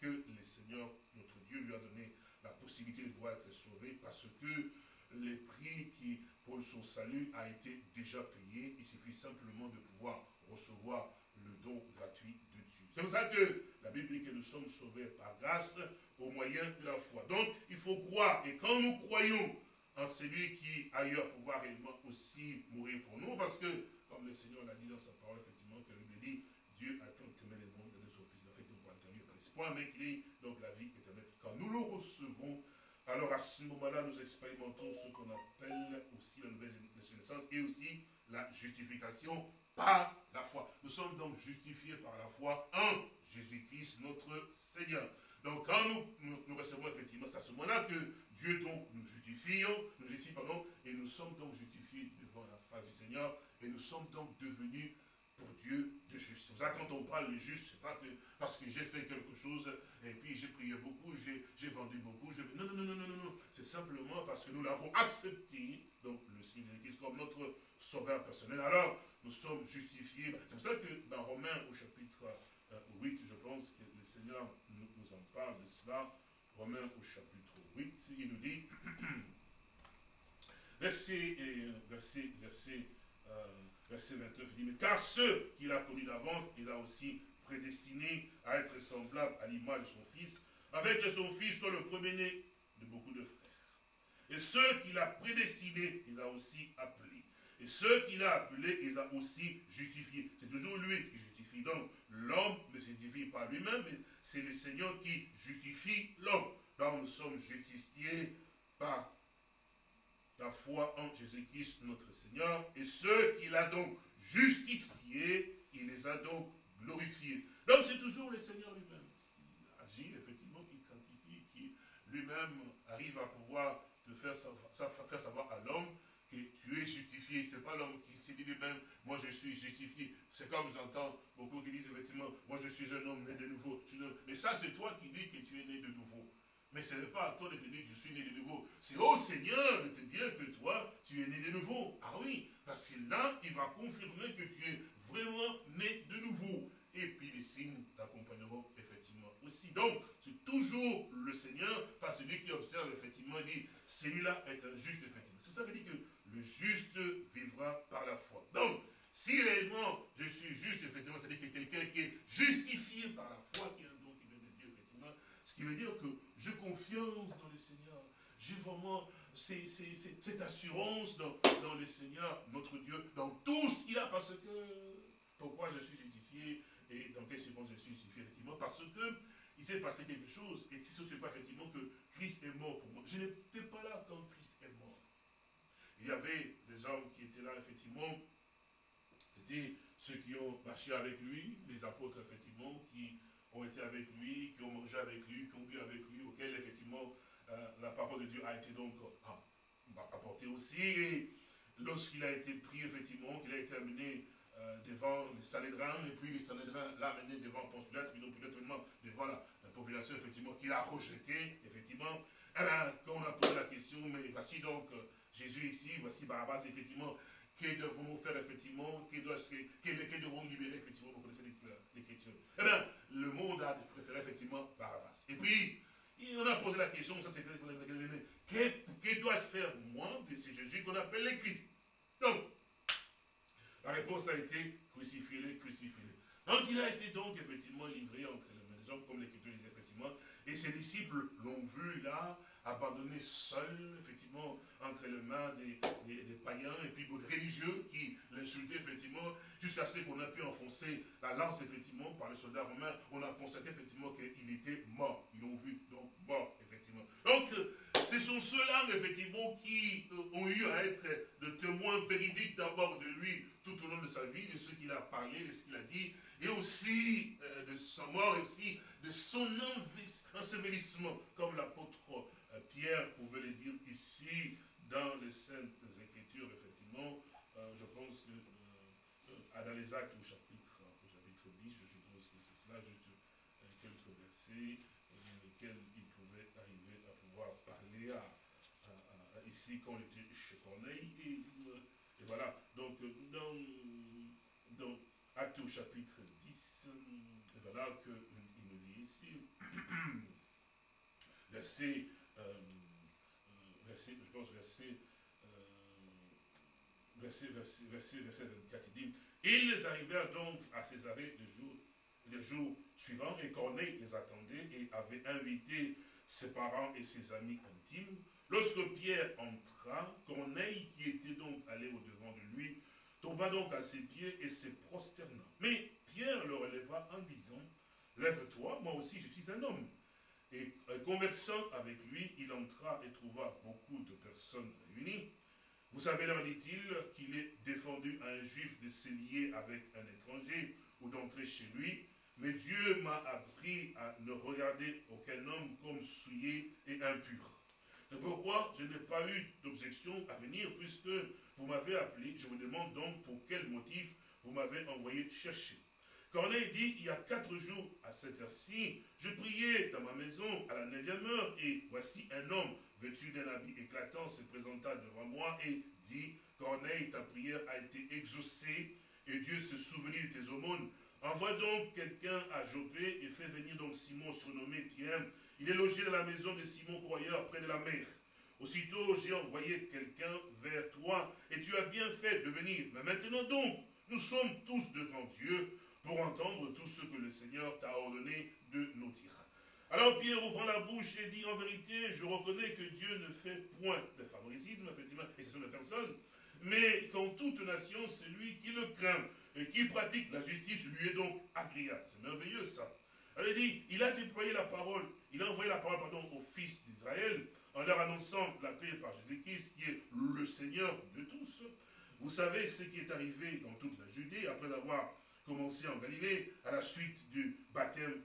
que le Seigneur, notre Dieu, lui a donné la possibilité de pouvoir être sauvé parce que les prix qui, pour son salut a été déjà payé. Il suffit simplement de pouvoir recevoir le don gratuit de Dieu. C'est pour ça que la Bible dit que nous sommes sauvés par grâce au moyen de la foi. Donc, il faut croire. Et quand nous croyons en celui qui a eu à pouvoir réellement aussi mourir pour nous, parce que, comme le Seigneur l'a dit dans sa parole, effectivement, que Bible dit, Dieu a tant aimé le monde de son Fils, fait nous entendu par ce point, mais qu'il est donc la vie éternelle. Quand nous le recevons, alors à ce moment-là, nous expérimentons ce qu'on appelle aussi la nouvelle naissance et aussi la justification par la foi. Nous sommes donc justifiés par la foi en Jésus-Christ, notre Seigneur. Donc quand nous, recevons effectivement, c'est à ce moment-là que Dieu donc nous justifions, nous justifie, pardon, et nous sommes donc justifiés devant la face du Seigneur, et nous sommes donc devenus pour Dieu de juste. C'est pour ça quand on parle de juste, c'est pas que parce que j'ai fait quelque chose, et puis j'ai prié beaucoup, j'ai vendu beaucoup. Non, non, non, non, non, non. C'est simplement parce que nous l'avons accepté, donc le Seigneur Jésus comme notre sauveur personnel. Alors, nous sommes justifiés. C'est pour ça que dans Romains au chapitre 8, euh, je pense que le Seigneur parle de cela. Romains au chapitre 8, il nous dit, (clears throat) verset, verset, verset euh, verset 29, il dit, mais car ceux qu'il a connus d'avance, il a aussi prédestiné à être semblable à l'image de son Fils, avec que son Fils soit le premier-né de beaucoup de frères. Et ceux qu'il a prédestinés, il a aussi appelés. Et ceux qu'il a appelés, il a aussi justifiés. C'est toujours lui qui justifie. Donc, l'homme ne se justifie pas lui-même, mais c'est le Seigneur qui justifie l'homme. Donc, nous sommes justifiés par la foi en Jésus-Christ notre Seigneur, et ceux qu'il a donc justifiés, il les a donc glorifiés. Donc c'est toujours le Seigneur lui-même qui agit, effectivement, qui quantifie, qui lui-même arrive à pouvoir te faire faire savoir à l'homme que tu es justifié. Ce n'est pas l'homme qui s'est dit lui-même, moi je suis justifié. C'est comme j'entends beaucoup qui disent effectivement, moi je suis un homme né de nouveau. Mais ça c'est toi qui dis que tu es né de nouveau. Mais ce n'est pas à toi de te dire que je suis né de nouveau. C'est au Seigneur de te dire que toi, tu es né de nouveau. Ah oui, parce que là, il va confirmer que tu es vraiment né de nouveau. Et puis les signes d'accompagnement, aussi. Donc, c'est toujours le Seigneur, pas celui qui observe, effectivement, dit, celui-là est un juste, effectivement. C'est ça qui dit que le juste vivra par la foi. Donc, si réellement je suis juste, effectivement, c'est-à-dire que quelqu'un qui est justifié par la foi, qui est un don qui vient de Dieu, effectivement, ce qui veut dire que j'ai confiance dans le Seigneur. J'ai vraiment cette assurance dans, le Seigneur, notre Dieu, dans tout ce qu'il a, parce que, pourquoi je suis justifié, et dans quelles circonstances je suis justifié, parce que il s'est passé quelque chose, et c'est quoi, effectivement, que Christ est mort pour moi. Je n'étais pas là quand Christ est mort. Il y avait des hommes qui étaient là, effectivement, c'était ceux qui ont marché avec lui, les apôtres, effectivement, qui ont été avec lui, qui ont mangé avec lui, qui ont bu avec lui, auxquels effectivement euh, la parole de Dieu a été donc euh, apportée aussi. Et lorsqu'il a été pris, effectivement, qu'il a été amené euh, devant les Salédrins, et puis les Salédrins l'a amené devant Ponce Pilate, puis donc Pilate devant la, population, effectivement, qu'il a rejeté, effectivement. Eh bien, quand on a posé la question, mais voici donc Jésus ici, voici Barabbas, effectivement, que devons-nous faire effectivement Que, devons-nous libérer effectivement Vous connaissez l'écriture. Eh bien, le monde a préféré effectivement Barabbas. Et puis, on a posé la question, ça c'est que, que dois-je faire moi de ce Jésus qu'on appelle le Christ? Donc, la réponse a été crucifiez-le, crucifiez-le. Donc il a été donc effectivement livré entre les mains des exemple, comme l'Écriture dit effectivement. Et ses disciples l'ont vu là, abandonné seul, effectivement, entre les mains des, païens et puis des religieux qui l'insultaient, effectivement, jusqu'à ce qu'on a pu enfoncer la lance, effectivement, par les soldats romains. On a constaté, effectivement, qu'il était mort. Ils l'ont vu, donc, mort, effectivement. Donc, ce sont ceux-là, effectivement, qui euh, ont eu à être de témoins véridiques d'abord de lui tout au long de sa vie, de ce qu'il a parlé, de ce qu'il a dit, et aussi euh, de sa mort, et aussi de son ensevelissement, comme l'apôtre euh, Pierre pouvait le dire ici dans les Saintes Écritures, effectivement. je pense que dans les actes au chapitre, au chapitre 10, je suppose que c'est cela, juste quelques versets dans lesquels quand on était chez Corneille. Et, voilà, donc chapitre 10, voilà qu'il nous dit ici, (clears throat) verset, euh, verset, je pense verset, verset, verset, verset, verset 24, il dit, ils arrivèrent donc à Césarée le jour, le jour suivant, et Corneille les attendait et avait invité ses parents et ses amis intimes. Lorsque Pierre entra, Corneille, qui était donc allé au-devant de lui, tomba donc à ses pieds et se prosterna. Mais Pierre le releva en disant, Lève-toi, moi aussi je suis un homme. Et euh, conversant avec lui, il entra et trouva beaucoup de personnes réunies. Vous savez, leur dit-il, qu'il est défendu à un juif de se lier avec un étranger ou d'entrer chez lui. Mais Dieu m'a appris à ne regarder aucun homme comme souillé et impur. C'est pourquoi je n'ai pas eu d'objection à venir, puisque vous m'avez appelé. Je vous demande donc pour quel motif vous m'avez envoyé chercher. Corneille dit, il y a quatre jours, à cette heure-ci, je priais dans ma maison à la neuvième heure, et voici un homme vêtu d'un habit éclatant se présenta devant moi et dit, Corneille, ta prière a été exaucée, et Dieu se souvenir de tes aumônes. Envoie donc quelqu'un à Jopé et fais venir donc Simon surnommé Pierre, il est logé dans la maison de Simon Croyeur, près de la mer. Aussitôt, j'ai envoyé quelqu'un vers toi, et tu as bien fait de venir. Mais maintenant donc, nous sommes tous devant Dieu pour entendre tout ce que le Seigneur t'a ordonné de nous dire. Alors Pierre ouvre la bouche et dit en vérité, je reconnais que Dieu ne fait point de favoritisme, effectivement, et ce sont des personnes, mais qu'en toute nation, c'est lui qui le craint et qui pratique la justice lui est donc agréable. C'est merveilleux ça. Elle dit, il a déployé la parole, il a envoyé la parole pardon, aux fils d'Israël en leur annonçant la paix par Jésus-Christ qui est le Seigneur de tous. Vous savez ce qui est arrivé dans toute la Judée après avoir commencé en Galilée à la suite du baptême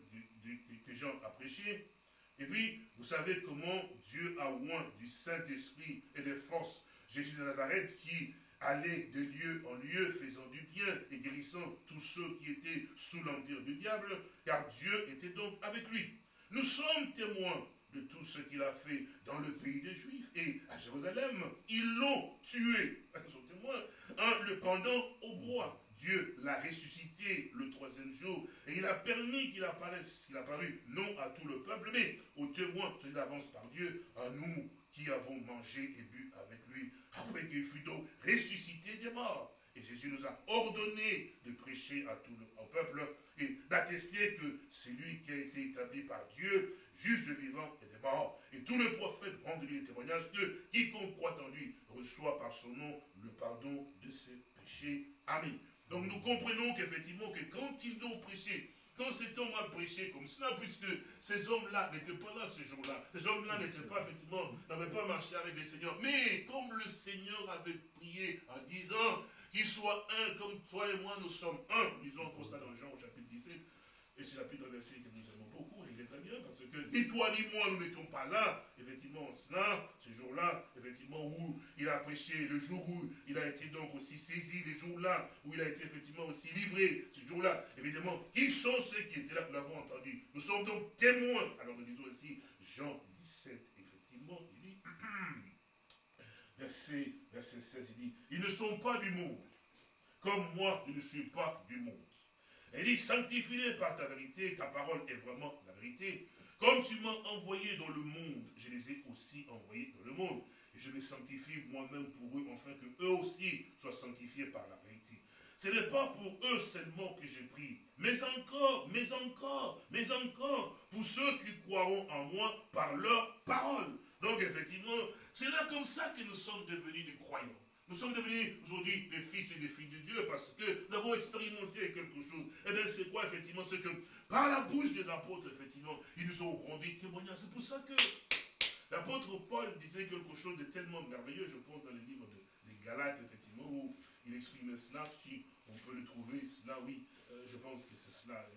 que Jean a prêché. Et puis, vous savez comment Dieu a oint du Saint-Esprit et des forces Jésus de Nazareth qui allait de lieu en lieu, faisant du bien et guérissant tous ceux qui étaient sous l'empire du diable, car Dieu était donc avec lui. Nous sommes témoins de tout ce qu'il a fait dans le pays des Juifs et à Jérusalem. Ils l'ont tué, (laughs) ils sont témoins, en le pendant au bois. Dieu l'a ressuscité le troisième jour et il a permis qu'il apparaisse, qu'il apparu non à tout le peuple, mais aux témoins d'avance par Dieu, à nous qui avons mangé et bu avec lui après qu'il fut donc ressuscité des morts. Et Jésus nous a ordonné de prêcher à tout le peuple et d'attester que c'est lui qui a été établi par Dieu, juge de vivants et des morts. Et tous les prophètes rendent lui le témoignage que quiconque croit en lui reçoit par son nom le pardon de ses péchés. Amen. Donc nous comprenons qu'effectivement que quand ils ont prêché quand cet homme a prêché comme cela, puisque ces hommes-là n'étaient pas là ce jour-là, ces hommes-là n'étaient pas, effectivement, n'avaient pas marché avec le Seigneur, mais comme le Seigneur avait prié en disant qu'il soit un comme toi et moi, nous sommes un, disons comme ça dans Jean au chapitre 17, et c'est chapitre verset que nous aimons beaucoup, il est très bien, parce que ni toi ni moi, nous n'étions pas là, effectivement, cela, ce jour-là, effectivement, où il a prêché, le jour où il a été donc aussi saisi, les jours-là, où il a été effectivement aussi livré, ce jour-là, évidemment, qui sont ceux qui étaient là, nous l'avons entendu. Nous sommes donc témoins. Alors nous disons aussi, Jean 17, effectivement, il dit, verset, verset 16, il dit, ils ne sont pas du monde, comme moi, je ne suis pas du monde. Il dit, sanctifie-les par ta vérité, ta parole est vraiment la vérité. Comme tu m'as envoyé dans le monde, je les ai aussi envoyés dans le monde. Et je les sanctifie moi-même pour eux, afin que eux aussi soient sanctifiés par la vérité. ce n'est pas pour eux seulement que j'ai pris, mais encore, mais encore, mais encore, pour ceux qui croiront en moi par leur parole. Donc effectivement, c'est là comme ça que nous sommes devenus des croyants. Nous sommes devenus aujourd'hui des fils et des filles de Dieu parce que nous avons expérimenté quelque chose. Et eh bien c'est quoi effectivement Ce que par la bouche des apôtres, effectivement, ils nous ont rendu témoignage. C'est pour ça que l'apôtre Paul disait quelque chose de tellement merveilleux, je pense, dans les livres des Galates, effectivement, où il exprimait cela, si on peut le trouver, cela, oui, euh, je pense que c'est cela,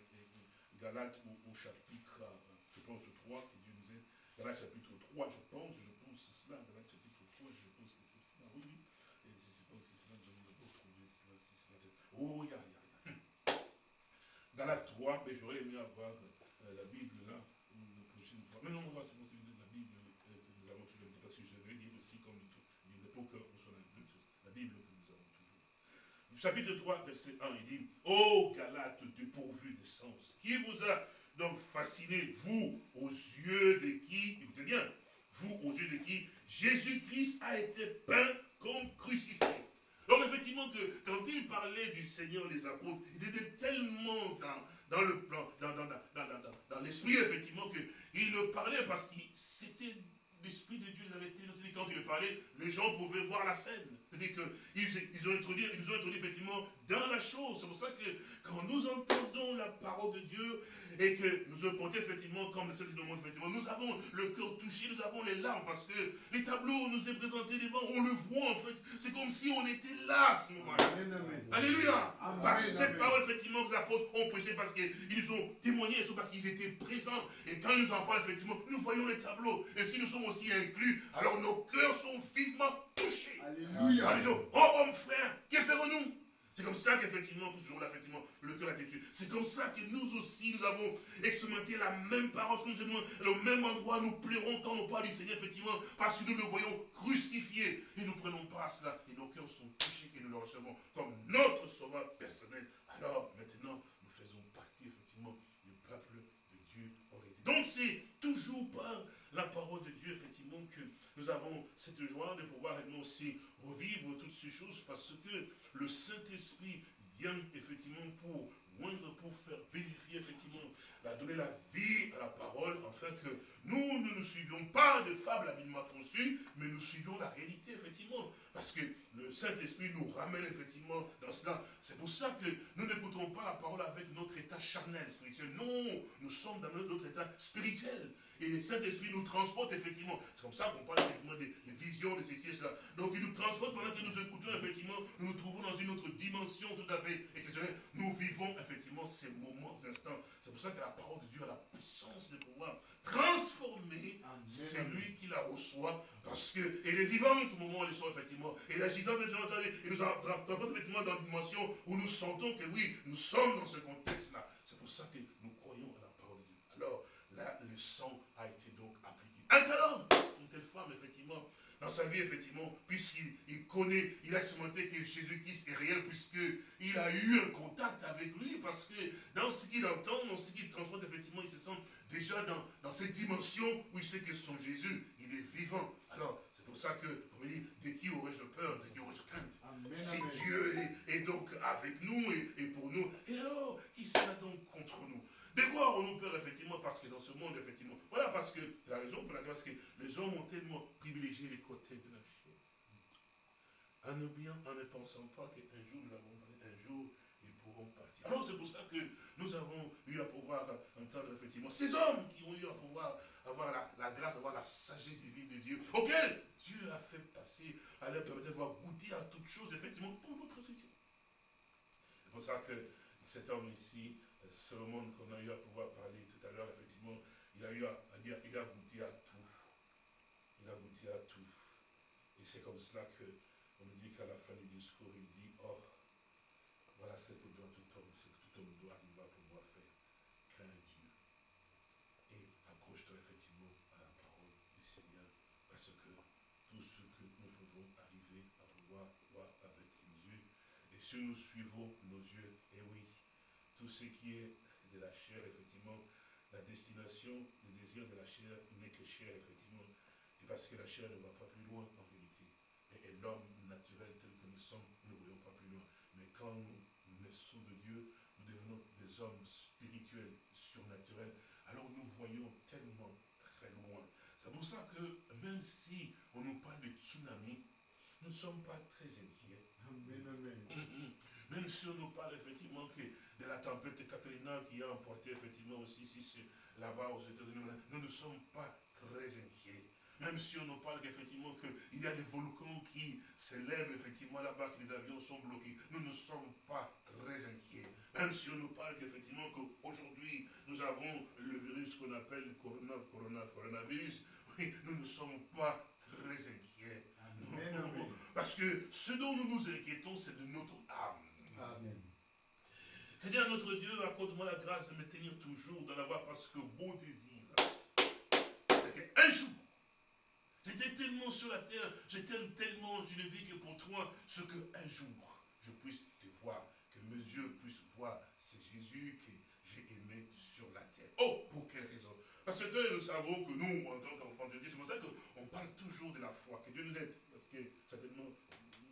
Galates au, chapitre, euh, je pense, 3, que Dieu nous aide. Galates chapitre 3, je pense, c'est cela, Galates chapitre 3, je pense que c'est cela, oui, et je pense que c'est cela, je vais retrouver cela, c'est cela. Oh, il y a, il y a, Galates 3, mais j'aurais aimé avoir euh, la Bible là, une prochaine fois. Mais non, on va se la Bible que nous avons toujours dit, parce que je veux dire aussi, comme une époque, on soit la Bible chapitre 3, verset 1, il dit, Ô Galate dépourvu de sens, qui vous a donc fasciné, vous, aux yeux de qui, écoutez bien, vous, aux yeux de qui Jésus-Christ a été peint comme crucifié. Donc effectivement que quand il parlait du Seigneur des apôtres, il était tellement dans, le plan, dans, dans, dans l'esprit effectivement qu'il le parlait parce que c'était l'Esprit de Dieu les avait tellement quand il parlait, les gens pouvaient voir la scène. C'est-à-dire qu'ils ils ont introduit, ils ont introduit effectivement dans la chose. C'est pour ça que quand nous entendons la parole de Dieu et que nous avons effectivement, comme le Seigneur nous montre, effectivement, nous avons le cœur touché, nous avons les larmes parce que les tableaux nous est présentés devant, on le voit en fait. C'est comme si on était là à ce moment-là. Alléluia. Par cette parole, effectivement, que les apôtres ont prêché parce qu'ils ont témoigné, parce qu'ils étaient présents. Et quand ils nous en parlent, effectivement, nous voyons les tableaux. Et si nous sommes aussi inclus, alors nos cœurs sont vivement touchés. Alléluia. Oh, homme frère, que ferons-nous? C'est comme cela qu'effectivement, toujours là, effectivement, le cœur a été C'est comme cela que nous aussi, nous avons expérimenté la même parole, le même endroit, nous pleurons quand nous parlons du Seigneur, effectivement, parce que nous le voyons crucifié. Et nous prenons pas cela. Et nos cœurs sont touchés et nous le recevons comme notre sauveur personnel. Alors, maintenant, nous faisons partie, effectivement, du peuple de Dieu Donc, c'est toujours par la parole de Dieu, effectivement, que nous avons cette joie de pouvoir nous aussi revivre toutes ces choses parce que le Saint-Esprit vient effectivement pour moindre pour faire vérifier effectivement, la donner la vie à la parole, afin que nous ne nous suivions pas de fables habilement conçues, mais nous suivions la réalité effectivement. Parce que le Saint-Esprit nous ramène effectivement dans cela. C'est pour ça que nous n'écoutons pas la parole avec notre état charnel, spirituel. Non, nous sommes dans notre état spirituel. Et le Saint-Esprit nous transporte effectivement. C'est comme ça qu'on parle effectivement des, visions, de ces sièges-là. Donc il nous transporte pendant que nous écoutons effectivement, nous nous trouvons dans une autre dimension tout à fait exceptionnelle. Nous vivons effectivement ces moments, ces instants. C'est pour ça que la parole de Dieu a la puissance de pouvoir transformer celui qui la reçoit. Parce que, et les vivants, tout moment, ils sont effectivement, et l'agissant, et nous transporte effectivement dans une dimension où nous sentons que oui, nous sommes dans ce contexte-là. C'est pour ça que nous croyons à la parole de Dieu. Alors, là, le sang a été donc appliqué. Un tel homme, une telle femme, effectivement, dans sa vie, effectivement, puisqu'il connaît, il a expérimenté que Jésus-Christ est réel, puisqu'il a eu un contact avec lui, parce que dans ce qu'il entend, dans ce qu'il transporte, effectivement, il se sent déjà dans, dans cette dimension où il sait que son Jésus, il est vivant. Alors, c'est pour ça que, pour me dire, de qui aurais-je peur, de qui aurais-je crainte? Si Dieu est, donc avec nous et, et pour nous, et alors, qui sera donc contre nous? De quoi aurons-nous peur, effectivement, parce que dans ce monde, effectivement, voilà, parce que c'est la raison pour laquelle que les hommes ont tellement privilégié les côtés de la chair. En en ne pensant pas qu'un jour, nous l'avons parlé, un jour, ils pourront partir. Alors c'est pour ça que nous avons eu à pouvoir entendre, effectivement, ces hommes qui ont eu à pouvoir avoir la, grâce, avoir la sagesse divine de Dieu, auquel Dieu a fait passer, à leur permettre d'avoir goûté à toutes choses, effectivement, pour notre structure. C'est pour ça que cet homme ici, monde qu'on a eu à pouvoir parler tout à l'heure, effectivement, il a eu à, dire, il a goûté à tout. Il a goûté à tout. Et c'est comme cela qu'on nous dit qu'à la fin du discours, il dit, oh, voilà ce que doit tout homme, ce que tout homme doit arriver à pouvoir faire. Crains Dieu. Et accroche-toi effectivement à la parole du Seigneur, parce que tout ce que nous pouvons arriver à pouvoir voir avec nos yeux, et si nous suivons nos yeux, et oui, tout ce qui est de la chair, effectivement, la destination, le désir de la chair n'est que chair, effectivement. Et parce que la chair ne va pas plus loin, en vérité. Et, l'homme naturel tel que nous sommes, nous ne voyons pas plus loin. Mais quand nous des hommes spirituels, surnaturels, alors nous voyons tellement très loin. C'est pour ça que même si on nous parle de tsunami, nous ne sommes pas très inquiets. Même si on nous parle effectivement que de la tempête Katrina qui a emporté effectivement aussi là-bas aux États-Unis, nous ne sommes pas très inquiets. Même si on nous parle qu'effectivement qu'il y a des volcans qui s'élèvent effectivement là-bas, que les avions sont bloqués, nous ne sommes pas très inquiets. Même si on nous parle qu'effectivement qu'aujourd'hui nous avons le virus qu'on appelle corona, corona, coronavirus, (laughs) oui, nous ne sommes pas très inquiets. (laughs) Parce que ce dont nous nous inquiétons, c'est de notre âme. Amen. Seigneur notre Dieu, accorde-moi la grâce de me tenir toujours dans la voie parce que bon désir, c'est qu'un jour, J'étais tellement sur la terre, je t'aime tellement, je ne vis que pour toi, ce qu'un jour, je puisse te voir, que mes yeux puissent voir, c'est Jésus que j'ai aimé sur la terre. Oh, pour quelle raison? Parce que nous savons que nous, en tant qu'enfants de Dieu, c'est pour ça qu'on parle toujours de la foi, que Dieu nous aide, parce que certainement,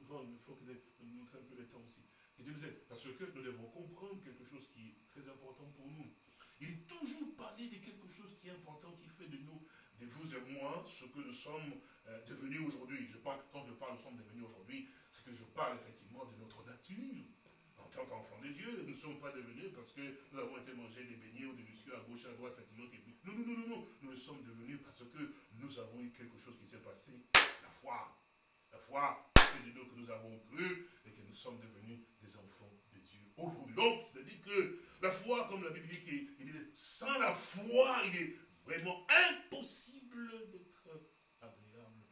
il faut que nous montre un peu le temps aussi. Que Dieu nous aide, parce que nous devons comprendre quelque chose qui est très important pour nous. Il est toujours parlé de quelque chose qui est important, qui fait de nous de vous et moi ce que nous sommes euh, devenus aujourd'hui. Je parle, quand je parle nous sommes devenus aujourd'hui, c'est que je parle effectivement de notre nature. En tant qu'enfants de Dieu, nous ne sommes pas devenus parce que nous avons été manger des beignets ou des biscuits à gauche, à droite, effectivement. Non, non, non, non, non. Nous le sommes devenus parce que nous avons eu quelque chose qui s'est passé. La foi. La foi, c'est de nous que nous avons cru et que nous sommes devenus des enfants de Dieu aujourd'hui. Donc, c'est-à-dire que la foi, comme la Bible dit, dit, sans la foi, il est vraiment impossible d'être agréable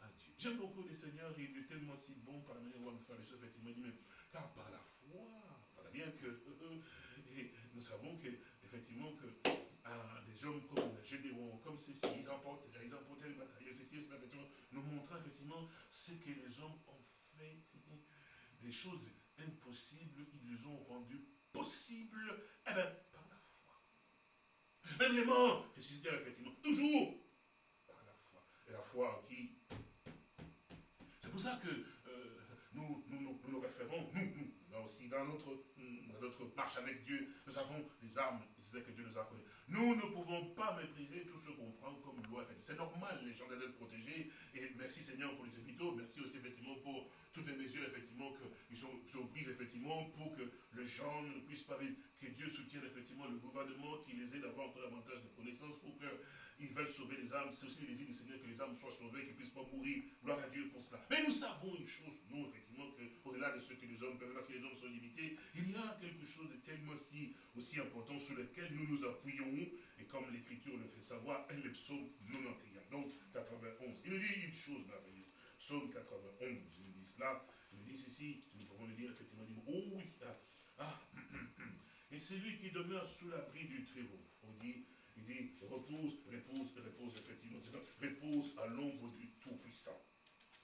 à Dieu. J'aime beaucoup le Seigneur, il est tellement si bon par la manière dont on fait les choses, effectivement, il mais car par la foi, voilà bien que, (laughs) nous savons que, effectivement, que ah, des hommes comme Gédéon, comme ceci, ils emportent, ils emportent les batailles, ceci, effectivement, nous montrant effectivement ce que les hommes ont fait, des choses impossibles, ils les ont rendues possibles, eh bien, même les morts ressuscitèrent effectivement. Toujours par la foi. Et la foi qui... C'est pour ça que euh, nous, nous, nous, nous, référons, nous, nous, là aussi, dans notre, notre marche avec Dieu, nous avons les armes que Dieu nous a connues. Nous ne pouvons pas mépriser tout ce qu'on prend comme loi. C'est normal, les gens d'être protégés. Et merci Seigneur pour les hôpitaux. Merci aussi effectivement pour toutes les mesures effectivement qui sont, sont, prises effectivement pour que les gens ne puissent pas vivre. Que Dieu soutienne effectivement le gouvernement, qui les aide à avoir encore davantage de connaissances pour qu'ils veulent sauver les âmes. C'est aussi le désir du Seigneur que les âmes soient sauvées, qu'ils ne puissent pas mourir. Gloire à Dieu pour cela. Mais nous savons une chose, nous, effectivement, qu'au-delà de ce que les hommes peuvent, parce que les hommes sont limités, il y a quelque chose de tellement si, aussi important sur lequel nous nous appuyons et comme l'Écriture le fait savoir, est (coughs) le psaume 91, donc 91. Il nous dit une chose merveilleuse. Psaume 91, il nous dit cela, il nous dit ceci, nous pouvons le dire effectivement, oh oui, ah, ah (coughs) et c'est lui qui demeure sous l'abri du Très-Haut. Dit, il dit, repose, repose, repose, effectivement, repose à l'ombre du Tout-Puissant.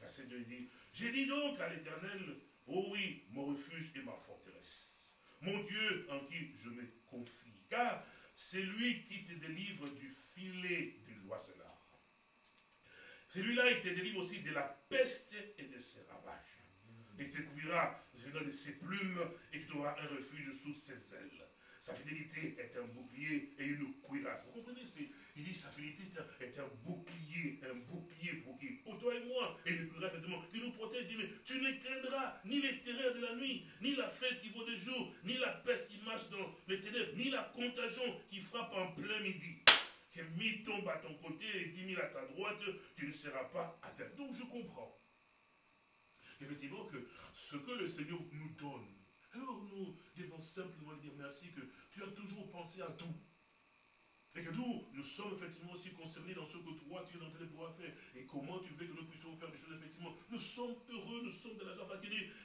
Verset 2, il dit, j'ai dit donc à l'Éternel, oh oui, mon refuge et ma forteresse, mon Dieu en qui je me confie, car c'est lui qui te délivre du filet du l'oiselard. Celui-là, il te délivre aussi de la peste et de ses ravages. Il te couvrira de ses plumes et tu auras un refuge sous ses ailes. Sa fidélité est un bouclier et une cuirasse. Vous comprenez Il dit sa fidélité est un, bouclier, un bouclier pour qui? Toi et moi. Et une cuirasse qui nous protège. Il dit, mais tu ne craindras ni les terreurs de la nuit, ni la fesse qui vaut de jour, ni la peste qui marche dans les ténèbres, ni la contagion qui frappe en plein midi. Que mille tombent à ton côté et dix mille à ta droite, tu ne seras pas atteint. Donc je comprends. Effectivement que ce que le Seigneur nous donne, alors nous devons simplement lui dire merci que tu as toujours pensé à tout. Et que nous, nous sommes effectivement aussi concernés dans ce que toi, tu es en train de pouvoir faire. Et comment tu veux que nous puissions faire des choses, effectivement. Nous sommes heureux, nous sommes de la joie.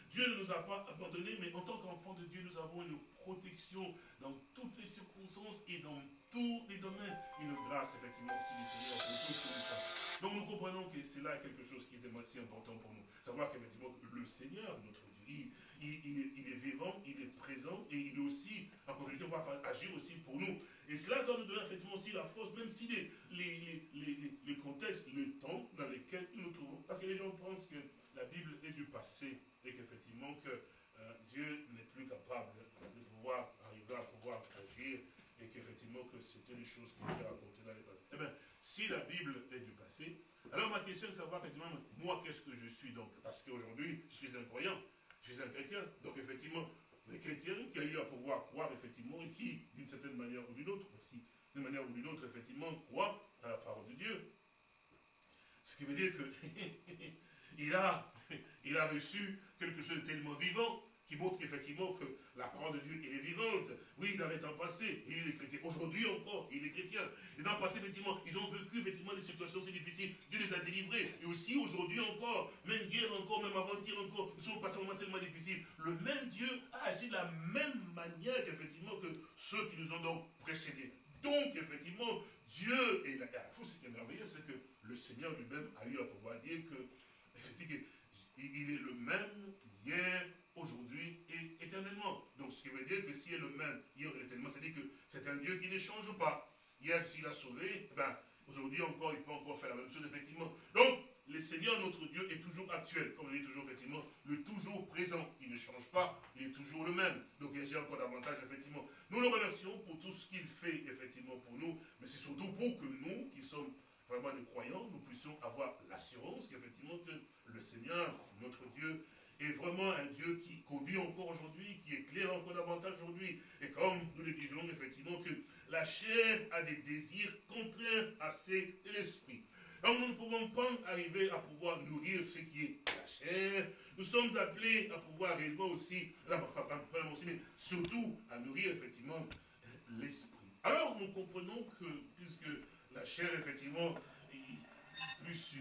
Dieu ne nous a pas abandonnés, mais en tant qu'enfants de Dieu, nous avons une protection dans toutes les circonstances et dans tous les domaines. Une grâce, effectivement, aussi du Seigneur pour tout ce que nous sommes. Donc nous comprenons que c'est là quelque chose qui est si important pour nous. Savoir qu'effectivement, le Seigneur, notre Dieu, il, est, vivant, il est présent et il est aussi, en continuité, va agir aussi pour nous. Et cela doit nous donner effectivement aussi la force, même si les, les, les, contextes, le temps dans lequel nous nous trouvons. Parce que les gens pensent que la Bible est du passé et qu'effectivement que euh, Dieu n'est plus capable de pouvoir arriver à pouvoir C'était les choses qui étaient racontées dans les passés. Eh bien, si la Bible est du passé, alors ma question est de savoir effectivement, moi, qu'est-ce que je suis donc? Parce qu'aujourd'hui, je suis un croyant, je suis un chrétien. Donc effectivement, les chrétiens qui a eu à pouvoir croire effectivement et qui, d'une certaine manière ou d'une autre, aussi, d'une manière ou d'une autre, effectivement, croient à la parole de Dieu. Ce qui veut dire que (laughs) il, a, il a reçu quelque chose de tellement vivant qui montre effectivement que la parole de Dieu, est vivante. Oui, dans les temps passés, il est chrétien. Aujourd'hui encore, il est chrétien. Et dans le passé, effectivement, ils ont vécu effectivement des situations si difficiles. Dieu les a délivrés. Et aussi aujourd'hui encore, même hier encore, même avant-hier encore, nous sommes passés un moment tellement difficile. Le même Dieu a agi de la même manière effectivement que ceux qui nous ont donc précédés. Donc, effectivement, Dieu, et la, ce qui est merveilleux, c'est que le Seigneur lui-même a eu à pouvoir dire que, (laughs) il est le même hier, aujourd'hui et éternellement. Donc ce qui veut dire que s'il est le même hier et éternellement, c'est-à-dire que c'est un Dieu qui ne change pas. Hier, s'il a sauvé, eh ben, aujourd'hui encore, il peut encore faire la même chose, effectivement. Donc, le Seigneur, notre Dieu, est toujours actuel, comme je dis toujours, effectivement, le toujours présent. Il ne change pas, il est toujours le même. Donc, il y a encore davantage, effectivement. Nous le remercions pour tout ce qu'il fait, effectivement, pour nous, mais c'est surtout pour que nous, qui sommes vraiment des croyants, nous puissions avoir l'assurance qu'effectivement, que le Seigneur, notre Dieu, est vraiment un Dieu qui conduit encore aujourd'hui, qui éclaire encore davantage aujourd'hui. Et comme nous le disons effectivement que la chair a des désirs contraires à ceux de l'esprit. Donc nous ne pouvons pas arriver à pouvoir nourrir ce qui est la chair. Nous sommes appelés à pouvoir réellement aussi, mais surtout à nourrir effectivement l'esprit. Alors nous comprenons que, puisque la chair effectivement, plus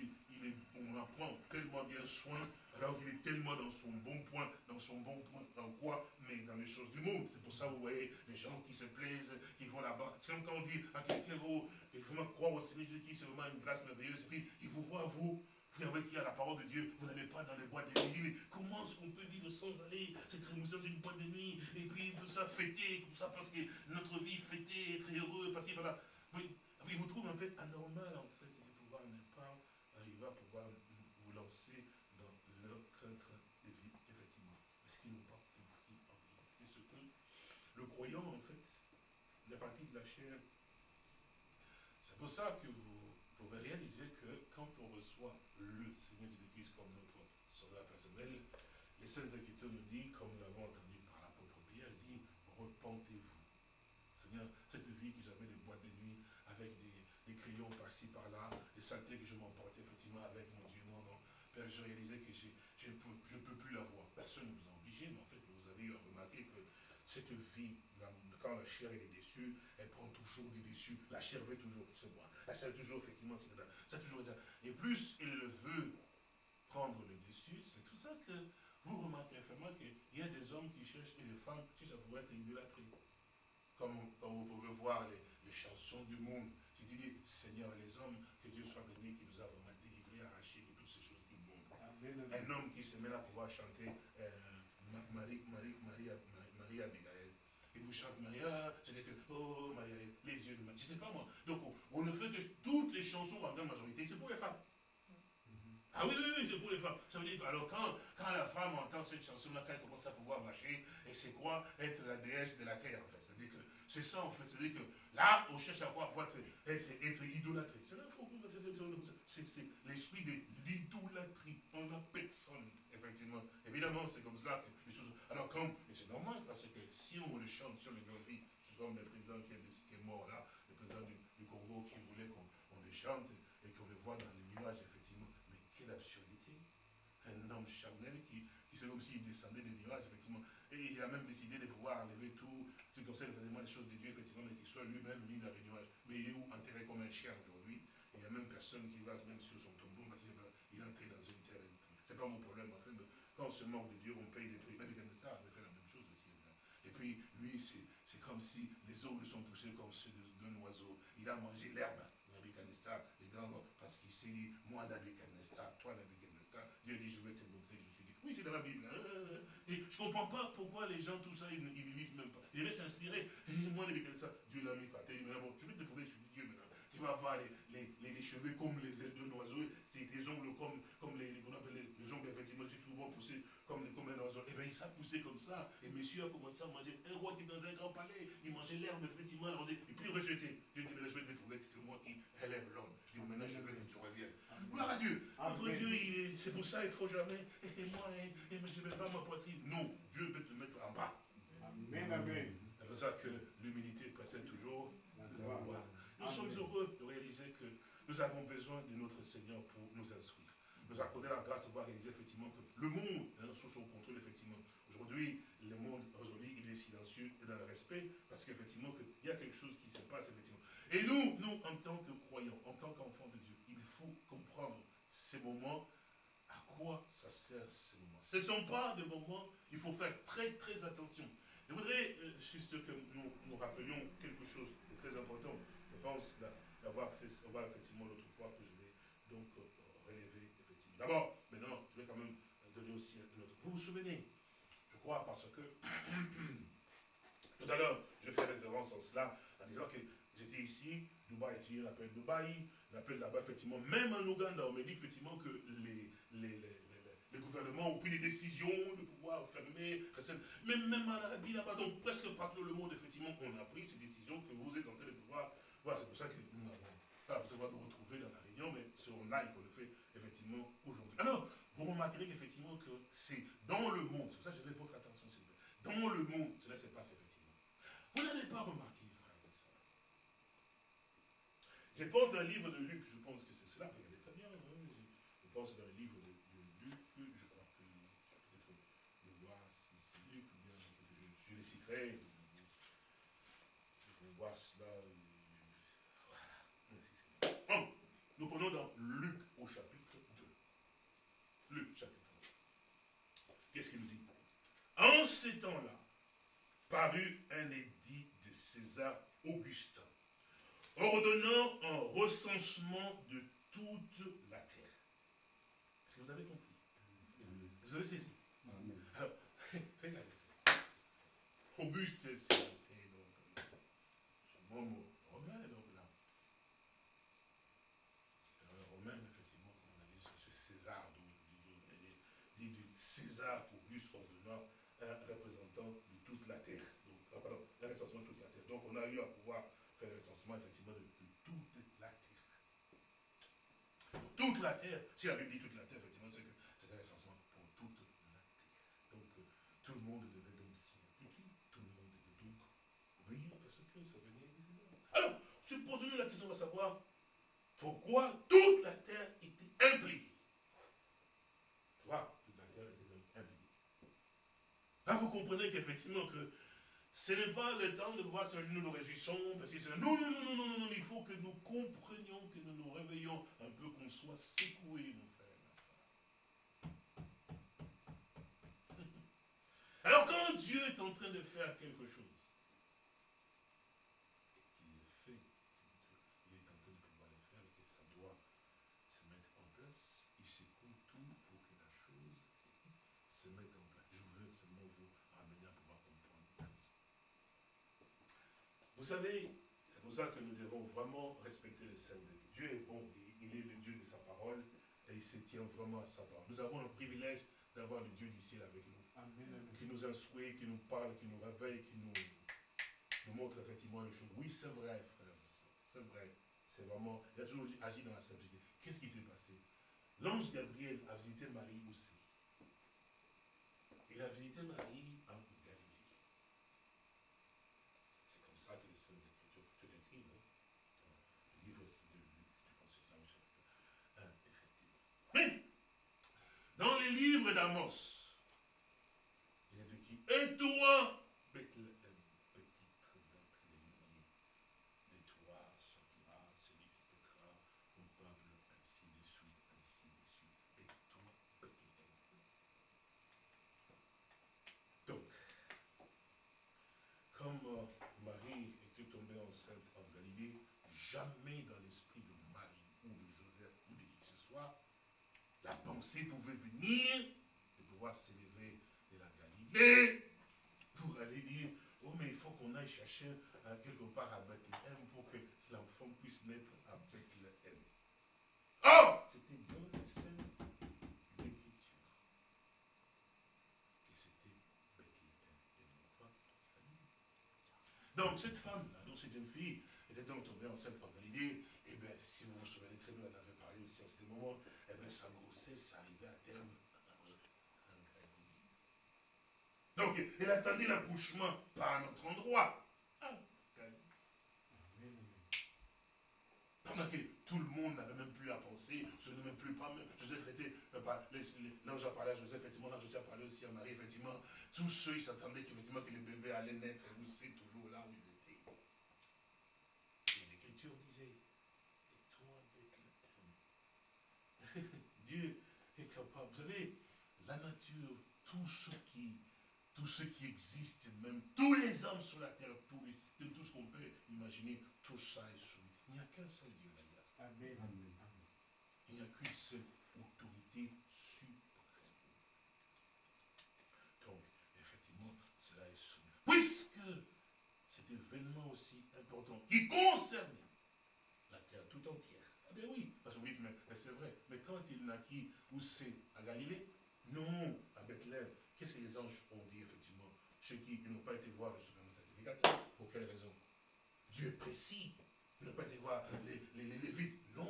on en prend tellement bien soin, alors qu'il est tellement dans son bon point, dans son bon point, dans quoi? Mais dans les choses du monde. C'est pour ça, vous voyez, les gens qui se plaisent, qui vont là-bas. C'est comme quand on dit à quelqu'un, oh, il faut croire au Seigneur Jésus, c'est vraiment une grâce merveilleuse. Puis, il vous voit, vous, vous avez qui a la parole de Dieu, vous n'allez pas dans les boîtes de nuit. Mais comment est-ce qu'on peut vivre sans aller C'est très dans une boîte de nuit, et puis tout ça fêter, comme ça, parce que notre vie fêter, être heureux, parce que voilà. Oui, il vous trouve en fait anormal, en fait, de pouvoir ne pas arriver à pouvoir vous lancer croyant, en fait, la partie de la chair. C'est pour ça que vous pouvez réaliser que quand on reçoit le Seigneur Jésus-Christ comme notre sauveur personnel, les Saintes Écritures nous disent, comme nous l'avons entendu par l'apôtre Pierre, il dit, repentez-vous. Seigneur, cette vie que j'avais des boîtes de nuit, avec des, crayons par-ci, par-là, les saletés que je m'emportais effectivement avec mon Dieu, non, non. Père, j'ai réalisé que je ne peux, je peux plus l'avoir. Personne ne vous a obligé, mais en fait, vous avez remarqué que cette vie, quand la chair est déçue, elle prend toujours des déçus. La chair veut toujours, c'est moi. La chair toujours, effectivement, c'est ça. toujours Et plus elle veut prendre le dessus, c'est tout ça que vous remarquez vraiment qu'il y a des hommes qui cherchent et des femmes qui ça pourrait être idolâtré. Comme, comme vous pouvez voir les, chansons du monde. qui dit, Seigneur, les hommes, que Dieu soit béni, qui nous a vraiment délivrés, arrachés de toutes ces choses immondes. Un homme qui se met à pouvoir chanter euh, Marie, Marie, Marie, Marie Abigail. Chantez Maria, c'est que, oh Maria, les yeux de Maria. Je ne sais pas moi. Donc on, ne fait que toutes les chansons en grande majorité, c'est pour les femmes. Ah oui, oui, oui, c'est pour les femmes. Ça veut dire que, alors quand, quand la femme entend cette chanson-là, quand elle commence à pouvoir marcher, et c'est quoi? Être la déesse de la terre, en fait. C'est-à-dire que c'est ça, en fait. C'est-à-dire que là, on cherche à quoi être, être, être idolâtré. C'est l'esprit de l'idolâtrie. On n'a personne effectivement. Évidemment, c'est comme cela que les choses... Alors comme, et c'est normal, parce que si on le chante sur le graphie, c'est comme le président qui est, mort là, le président du, Congo qui voulait qu'on le chante et qu'on le voit dans les nuages, effectivement. Mais quelle absurdité Un homme charnel qui, qui c'est comme s'il descendait des nuages, effectivement. Et il a même décidé de pouvoir enlever tout, c'est comme ça, faisait les choses de Dieu, effectivement, mais qu'il soit lui-même mis dans les nuages. Mais il est où enterré comme un chien aujourd'hui Il n'y a même personne qui va même sur son tombeau, parce qu'il est entré dans une terre. C'est pas mon problème, en fait. Quand on se moque de Dieu, on paye des prix. Mais ça, on fait la même chose aussi. Et puis, lui, c'est comme si les ongles sont poussés comme ceux d'un oiseau. Il a mangé l'herbe, Nabucodonosor, les grands parce qu'il s'est dit, moi, Nabucodonosor, toi, Nabucodonosor, Dieu dit, je vais te montrer, je suis dit. Oui, c'est dans la Bible. Hein. Je ne comprends pas pourquoi les gens, tout ça, ils ne lisent même pas. Ils devaient s'inspirer. Moi, Nabucodonosor, Dieu l'a mis par terre. Je vais te prouver, je suis Dieu maintenant. Tu vas avoir les, les, les, cheveux comme les ailes d'un oiseau, c'est des ongles comme, comme les, les, les ongles, effectivement, souvent poussés comme, comme un Et bien, ça a poussé comme ça. Et monsieur a commencé à manger. Un roi qui est dans un grand palais, il mangeait l'herbe, effectivement, il et puis rejeté. Dieu dit, mais je vais te trouver que c'est moi qui élève l'homme. Je dis, maintenant, je veux que tu reviennes. Gloire à Dieu. Notre Dieu, c'est pour ça, il ne faut jamais. Et, moi, et, je ne mets pas ma poitrine. Non, Dieu peut te mettre en bas. Amen, amen. C'est pour ça que l'humilité précède toujours Nous sommes heureux de réaliser que nous avons besoin de notre Seigneur pour nous instruire nous accorder la grâce de voir réaliser effectivement que le monde est sous son contrôle, effectivement. Aujourd'hui, le monde, aujourd'hui, il est silencieux et dans le respect, parce qu'effectivement, il y a quelque chose qui se passe, effectivement. Et nous, nous, en tant que croyants, en tant qu'enfants de Dieu, il faut comprendre ces moments, à quoi ça sert ces moments. Ce ne sont pas des moments, il faut faire très, très attention. Je voudrais euh, juste que nous nous rappelions quelque chose de très important. Je pense d'avoir fait, voir effectivement l'autre fois que je vais donc euh, D'abord, maintenant, je vais quand même donner aussi un autre. Vous vous souvenez Je crois parce que (clears throat) tout à l'heure, je fais référence à cela en disant que j'étais ici, Dubaï, j'ai un appel Dubaï, l'appel là-bas, effectivement, même en Ouganda, on me dit effectivement que les, les, les, gouvernements ont pris des décisions de pouvoir fermer, même, même en Arabie là-bas, donc presque partout le monde, effectivement, on a pris ces décisions que vous êtes en train de pouvoir. Voilà, c'est pour ça que nous n'avons pas besoin de retrouver dans la réunion, mais sur live, on le fait effectivement aujourd'hui. Alors, vous remarquerez qu'effectivement que c'est dans le monde, c'est pour ça que je vais votre attention s'il vous plaît, dans le monde, cela se passe effectivement. Vous n'avez pas remarqué, frères et sœurs. Je pense dans le livre de Luc, je pense que c'est cela, regardez très bien, hein, je, pense dans le livre de, Luc, je crois que peut-être le voir si c'est Luc, ou bien je, je citerai, vais voir cela. Voilà. Nous prenons dans Luc au chapitre 2. Luc chapitre 2. Qu'est-ce qu'il nous dit En ces temps-là, parut un édit de César Augustin, ordonnant un recensement de toute la terre. Est-ce que vous avez compris? Vous avez saisi? Alors, regardez. Auguste, c'était donc un mot romain, donc César Auguste ordonnant un représentant de toute la terre. Donc, ah, pardon, un recensement de toute la terre. Donc on a eu à pouvoir faire le recensement effectivement de, toute la terre. Toute la terre, si la Bible dit toute la terre, effectivement, c'est que c'est un recensement pour toute la terre. Donc euh, tout le monde devait donc s'y impliquer, tout le monde devait donc obéir parce que ça venait des Alors, supposons-nous la question de savoir pourquoi toute la terre était impliquée. Pourquoi Là, vous comprenez qu'effectivement, que ce n'est pas le temps de voir si nous nous réjouissons, parce que non, non, non, non, non, non, il faut que nous comprenions, que nous nous réveillons un peu, qu'on soit secoués, mon frère. (laughs) Alors quand Dieu est en train de faire quelque chose, Vous savez, c'est pour ça que nous devons vraiment respecter les sainteté. Dieu est bon, il est le Dieu de sa parole et il se tient vraiment à sa parole. Nous avons le privilège d'avoir le Dieu du ciel avec nous, qui nous instruit, qui nous parle, qui nous réveille, qui nous, montre effectivement les choses. Oui, c'est vrai, frères et sœurs, c'est vrai. C'est vraiment, il a toujours agi dans la simplicité. Qu'est-ce qui s'est passé? L'ange Gabriel a visité Marie aussi. Il a visité Marie en ça que les Saintes Écritures, je l'écris, non Dans le livre de Luc, je pense que c'est le chapitre 1, effectivement. Mais, dans les livres d'Amos, il est écrit, et toi, jamais dans l'esprit de Marie ou de Joseph ou de qui que ce soit, la pensée pouvait venir de pouvoir s'élever de la Galilée pour aller dire, oh mais il faut qu'on aille chercher euh, quelque part à Bethléem pour que l'enfant puisse naître à Bethléem. Oh C'était dans les saintes écritures que c'était Bethléem. Donc cette femme-là, donc cette jeune fille, était donc tombée enceinte par Galilée, et eh bien si vous vous souvenez très bien, elle avait parlé aussi à ce moment, et eh bien sa grossesse arrivait à terme. Donc, elle attendait l'accouchement pas à notre endroit. Ah, Pendant que tout le monde n'avait même plus à penser, je ne même plus pas, Joseph était, euh, l'ange a parlé à Joseph, effectivement, l'ange a parlé aussi à Marie, effectivement, tous ceux, ils s'attendaient qu'effectivement que le bébé allait naître, vous savez toujours là l'écriture disait, et toi, Bethléem, (laughs) Dieu est capable, vous savez, la nature, tout ce qui tout ce qui existe, même tous les hommes sur la terre, tous les systèmes, tout ce qu'on peut imaginer, tout ça est soumis. Il n'y a qu'un seul Dieu. Amen. Il n'y a qu'une seule autorité suprême. Donc, effectivement, cela est soumis. Puisque cet événement aussi important qui concerne oui, parce que vous dites, mais, c'est vrai. Mais quand il naquit, où c'est? À Galilée? Non, à Bethléem. Qu'est-ce que les anges ont dit, effectivement? Ceux qui n'ont pas été voir le souverain sacrificateur. Pour quelle raison? Dieu est précis. Ils n'ont pas été voir les, les, Lévites. Non,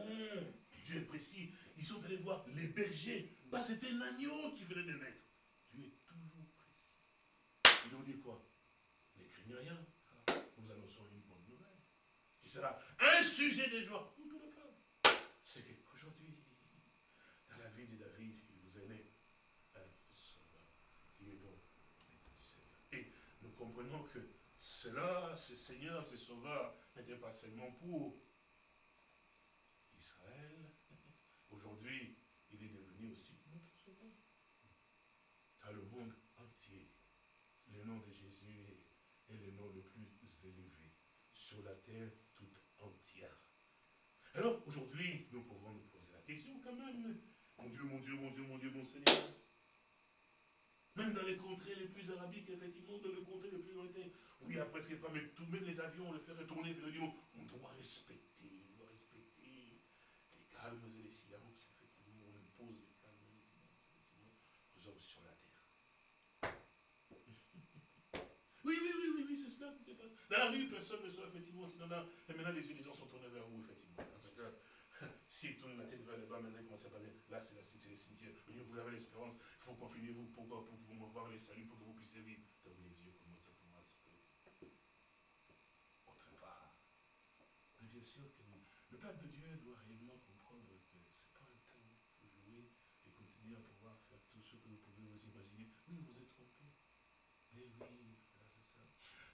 Dieu est précis. Ils sont allés voir les bergers. Bah, c'était un agneau qui venait de naître. Dieu est toujours précis. Ils ont dit quoi? Ne craignez rien. Nous annonçons une bonne nouvelle. Qui sera un sujet de joie pour tout le peuple. C'est qu'aujourd'hui, dans la vie de David, il vous est né comprenons que cela, ce Seigneur, ce Sauveur, n'était pas seulement pour Israël. Aujourd'hui, il est devenu aussi notre Sauveur. Dans le monde entier, le nom de Jésus est, le nom le plus élevé sur la terre toute entière. Alors, aujourd'hui, nous pouvons nous poser la question quand même. Mon Dieu, mon Dieu, mon Dieu, mon Dieu, mon Seigneur. Même dans les contrées les plus arabiques, effectivement, dans les contrées les plus lointaines, où il n'y a presque pas, mais tout, même les avions, on le fait retourner, on doit respecter, on doit respecter les calmes et les silences, effectivement, on impose les calmes et les silences, effectivement, aux hommes sur la terre. (laughs) oui, oui, oui, oui, oui c'est cela qui se passe. Dans la rue, personne ne sait, effectivement, sinon là, et maintenant les gens sont tournés vers vous, effectivement, parce que (laughs) si tourne la tête vers le bas, maintenant, comment ça passe Là, c'est la cimetière. Vous avez l'espérance, il faut confiner vous pour, pour, pour, voir les saluts, pour que vous puissiez vivre. Dans les yeux commencent à pouvoir Autre part. Mais bien sûr que Le peuple de Dieu doit réellement comprendre que ce n'est pas un temps. Il faut jouer et continuer à pouvoir faire tout ce que vous pouvez vous imaginer. Oui, vous êtes trompé. Mais oui, c'est ça.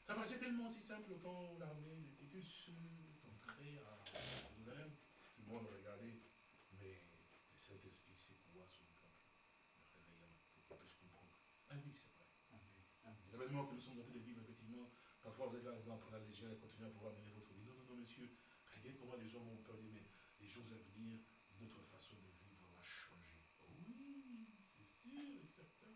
Ça paraissait tellement si simple quand l'armée de Titus est entrée à Jérusalem. Tout le monde regardait. Mais le Saint-Esprit s'écoua sur le peuple, le réveillant pour qu'il puisse comprendre. Ah oui, c'est vrai. Les événements que nous sommes en train de vivre, effectivement, parfois vous êtes là, vous prendre la légère et continuer à pouvoir mener votre vie. Non, non, non, monsieur. Comment les gens vont peur mais les jours à venir, notre façon de vivre va changer. oui, c'est sûr et certain.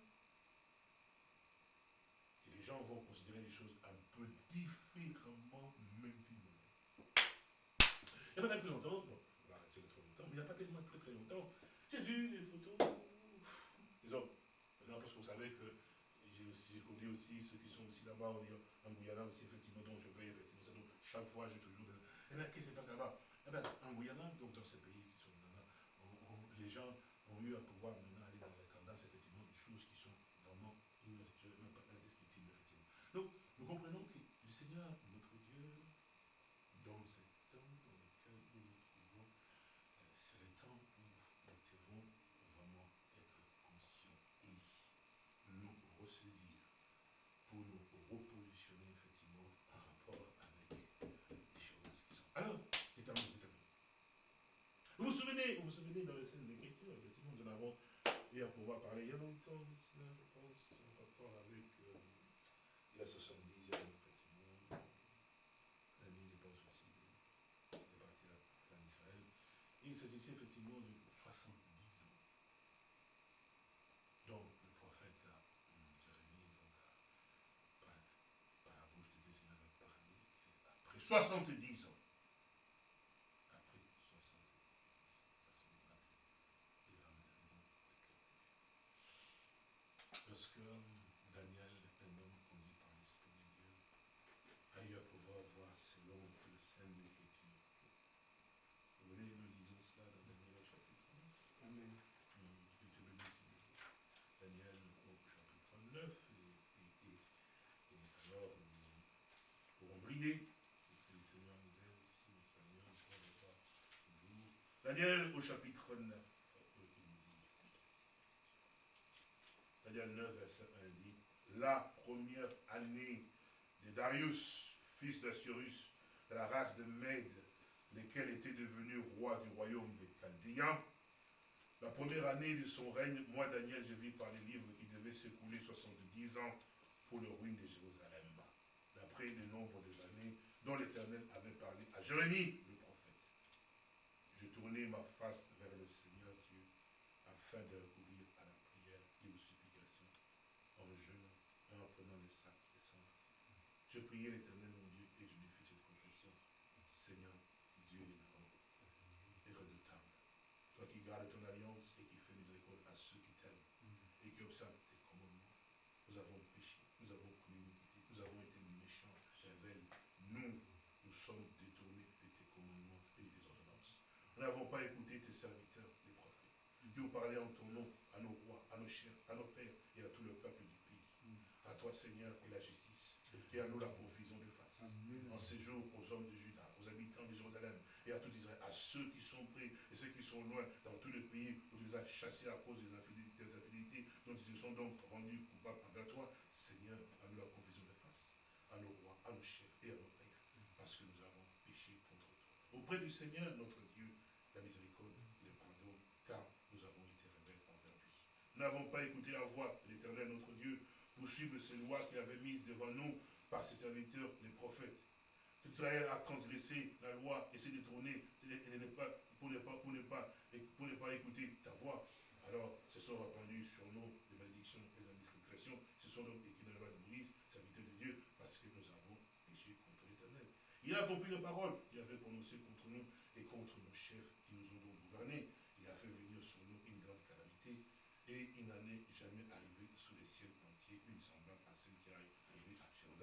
Et les gens vont considérer les choses un peu différemment maintenant. Il n'y a pas longtemps, bon, trop longtemps, mais il n'y a pas tellement très très longtemps, j'ai vu des photos des hommes. Maintenant, parce que vous savez que j'ai aussi connu aussi ceux qui sont aussi là-bas en Guyana aussi, effectivement, dont je vais, effectivement, chaque fois j'ai toujours... Eh bien, qu'est-ce qui se passe là-bas? Eh bien, en Guyana, donc dans ces pays qui les gens ont eu à pouvoir maintenant aller dans la tendance, effectivement, des choses qui sont vraiment indescriptibles, effectivement. Donc, nous comprenons que le Seigneur, notre Dieu, dans ces temps dans lequel nous nous trouvons, c'est le temps où nous devons vraiment être conscients et nous ressaisir pour nous repositionner effectivement en rapport avec les choses qui sont. Alors, j'ai terminé, j'ai terminé. Vous souvenez, vous vous souvenez dans les scènes d'écriture, effectivement, nous en avons eu à pouvoir parler il y a longtemps, je pense, en rapport avec euh, la 70e il s'agissait effectivement de 70 ans. Donc, le prophète hum, Jérémie, donc, par, la bouche de Dieu, avait parlé qu'après 70 ans, après 70 ans, ça c'est miracle, il ramènerait donc les captifs. Lorsque hum, Daniel, un homme conduit par l'Esprit de Dieu, a eu Daniel au chapitre 9, Daniel 9, verset 1 dit, la première année de Darius, fils d'Assyrus, de la race de Mède, lequel était devenu roi du royaume des Chaldéens, la première année de son règne, moi Daniel, je vis par les livres qui devaient s'écouler 70 ans pour le ruine de Jérusalem, d'après le nombre des années dont l'Éternel avait parlé à Jérémie, le prophète. Je tournai ma face vers le Seigneur Dieu afin de recourir à la prière et aux supplications en jeûnant, en apprenant les sacs qui sont là. Je priais l'Éternel mon Dieu et je lui fis cette confession. Seigneur, Dieu grand et redoutable. Toi qui gardes ton alliance et qui fais miséricorde à ceux qui t'aiment et qui observent tes commandements. Nous avons péché, nous avons commis iniquité, nous avons été méchants, rebelles. Nous, nous sommes détournés de tes commandements et de tes ordonnances. Nous n'avons pas écouté tes serviteurs, les prophètes, qui ont parlé en ton nom à nos rois, à nos chefs, à nos pères et à tout le peuple du pays. À toi, Seigneur, et la justice, et à nous la confusion de face. En séjour aux hommes de Juda, aux habitants de Jérusalem, et à tout Israël, à ceux qui sont près et ceux qui sont loin, dans tout le pays où tu les as chassés à cause des infidélités, des infidélités dont ils se sont donc rendus coupables envers toi. Seigneur, à nous la confusion de face, à nos rois, à nos chefs et à nos pères, parce que nous avons péché contre toi. Auprès du Seigneur, notre Dieu, la miséricorde, le pardon, car nous avons été rebelles envers lui. Nous n'avons pas écouté la voix de l'Éternel, notre Dieu, pour suivre ces lois qu'il avait mises devant nous par ses serviteurs, les prophètes. Israël a transgressé la loi et s'est détourné pour, ne pas, pour, ne pas, pour ne pas écouter ta voix. Alors, se sont répandus sur nous les malédictions et les indiscrétions. Ce sont donc écrits dans la loi de Moïse, serviteur de Dieu, parce que nous avons péché contre l'Éternel. Il a accompli les paroles qu'il avait prononcées contre nous et contre nos chefs qui nous ont donc gouvernés. Il a fait venir sur nous une grande calamité et il n'en est jamais arrivé sous les ciels entiers une semblable à celle qui arrive à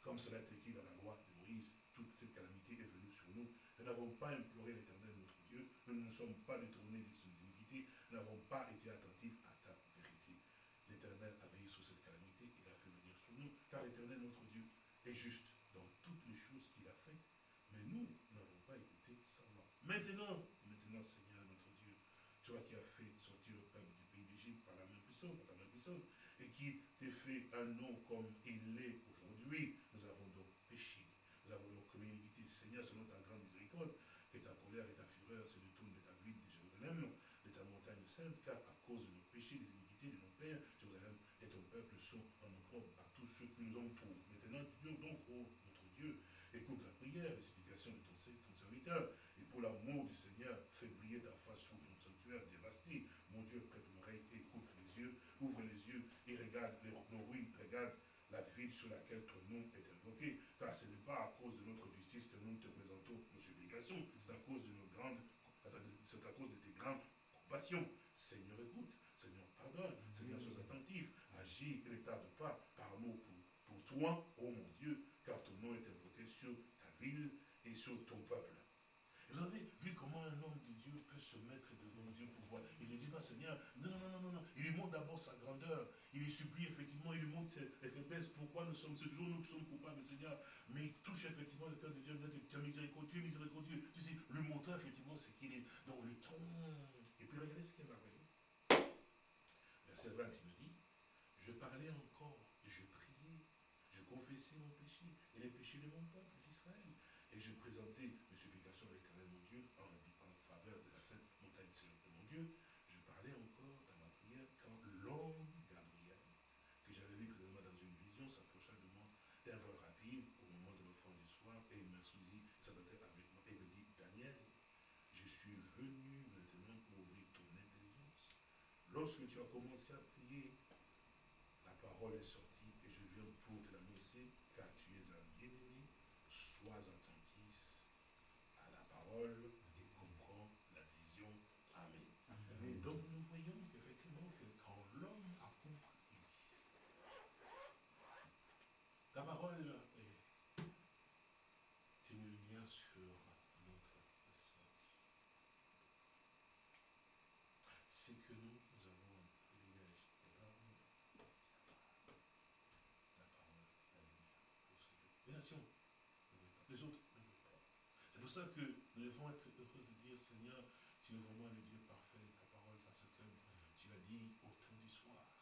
Comme cela est écrit dans la loi de Moïse, toute cette calamité est venue sur nous. Nous n'avons pas imploré l'Éternel notre Dieu, nous ne nous sommes pas détournés de ses iniquités, nous n'avons pas été attentifs à ta vérité. L'Éternel a veillé sur cette calamité, il a fait venir sur nous, car l'Éternel notre Dieu est juste dans toutes les choses qu'il a faites, mais nous n'avons pas écouté sa voix. Maintenant, maintenant Seigneur notre Dieu, toi qui as fait sortir le peuple du pays d'Égypte par la main puissante, par ta main puissante, et qui t'est fait un nom comme il l'est aujourd'hui, nous avons donc péché. Nous avons donc commis iniquité. Seigneur, selon ta grande miséricorde, que ta colère et ta fureur se détournent de ta ville de Jérusalem, de ta montagne sainte, car à cause de nos péchés, des iniquités de nos pères, Jérusalem et ton peuple sont en opprobre à tous ceux qui nous entourent. Maintenant, Dieu, donc, ô notre Dieu, écoute la prière, les supplications de ton, ton serviteur, et pour l'amour du Seigneur, fais briller ta face sur notre sanctuaire dévasté. Mon Dieu, prête l'oreille écoute les yeux, ouvre les yeux et regarde les, nos ruines, regarde la ville sur laquelle ton nom est invoqué, car ce n'est pas à cause de notre justice que nous te présentons nos supplications, c'est à cause de nos grandes, c'est à cause de tes grandes compassions. Seigneur, écoute, Seigneur, pardonne, Seigneur, sois attentif, agis et ne tarde pas par amour pour, pour toi, ô mon Dieu, car ton nom est invoqué sur ta ville et sur ton peuple. Vous avez vu comment un homme se mettre devant Dieu pour voir. Il ne dit pas, Seigneur, non, non, non, non, non. Il lui montre d'abord sa grandeur. Il lui supplie effectivement, il lui montre les faiblesses, pourquoi nous sommes, ce jour nous sommes coupables, Seigneur. Mais il touche effectivement le cœur de Dieu, il dit que tu es miséricordieux, miséricordieux. Tu sais, lui montrer effectivement ce qu'il est. dans le ton. Et puis regardez ce qu'il est merveilleux. Verset 20, il me dit, je parlais encore, je priais, je confessais mon péché et les péchés de mon peuple d'Israël. Et je présentais mes supplications à l'éternel mon Dieu en, en, faveur de la sainte montagne de mon Dieu. Je parlais encore dans ma prière quand l'homme Gabriel, que j'avais vu précédemment dans une vision, s'approcha de moi d'un vol rapide au moment de l'offrande du soir et il m'instruisit, s'attendait avec moi et me dit, Daniel, je suis venu maintenant pour ouvrir ton intelligence. Lorsque tu as commencé à prier, la parole est sortie et je viens pour te l'annoncer car tu es un bien-aimé, sois attentif à la parole et comprends la vision. Amen. Amen. Donc nous voyons qu'effectivement que quand l'homme a compris, la parole est une lumière sur notre existence. C'est que nous, nous avons un privilège énorme la parole, la lumière pour ce jour. Les nations ne veulent pas, les autres ne veulent pas. C'est pour ça que nous devons être heureux de dire, Seigneur, tu es vraiment le Dieu parfait de ta parole parce que tu as dit au temps du soir,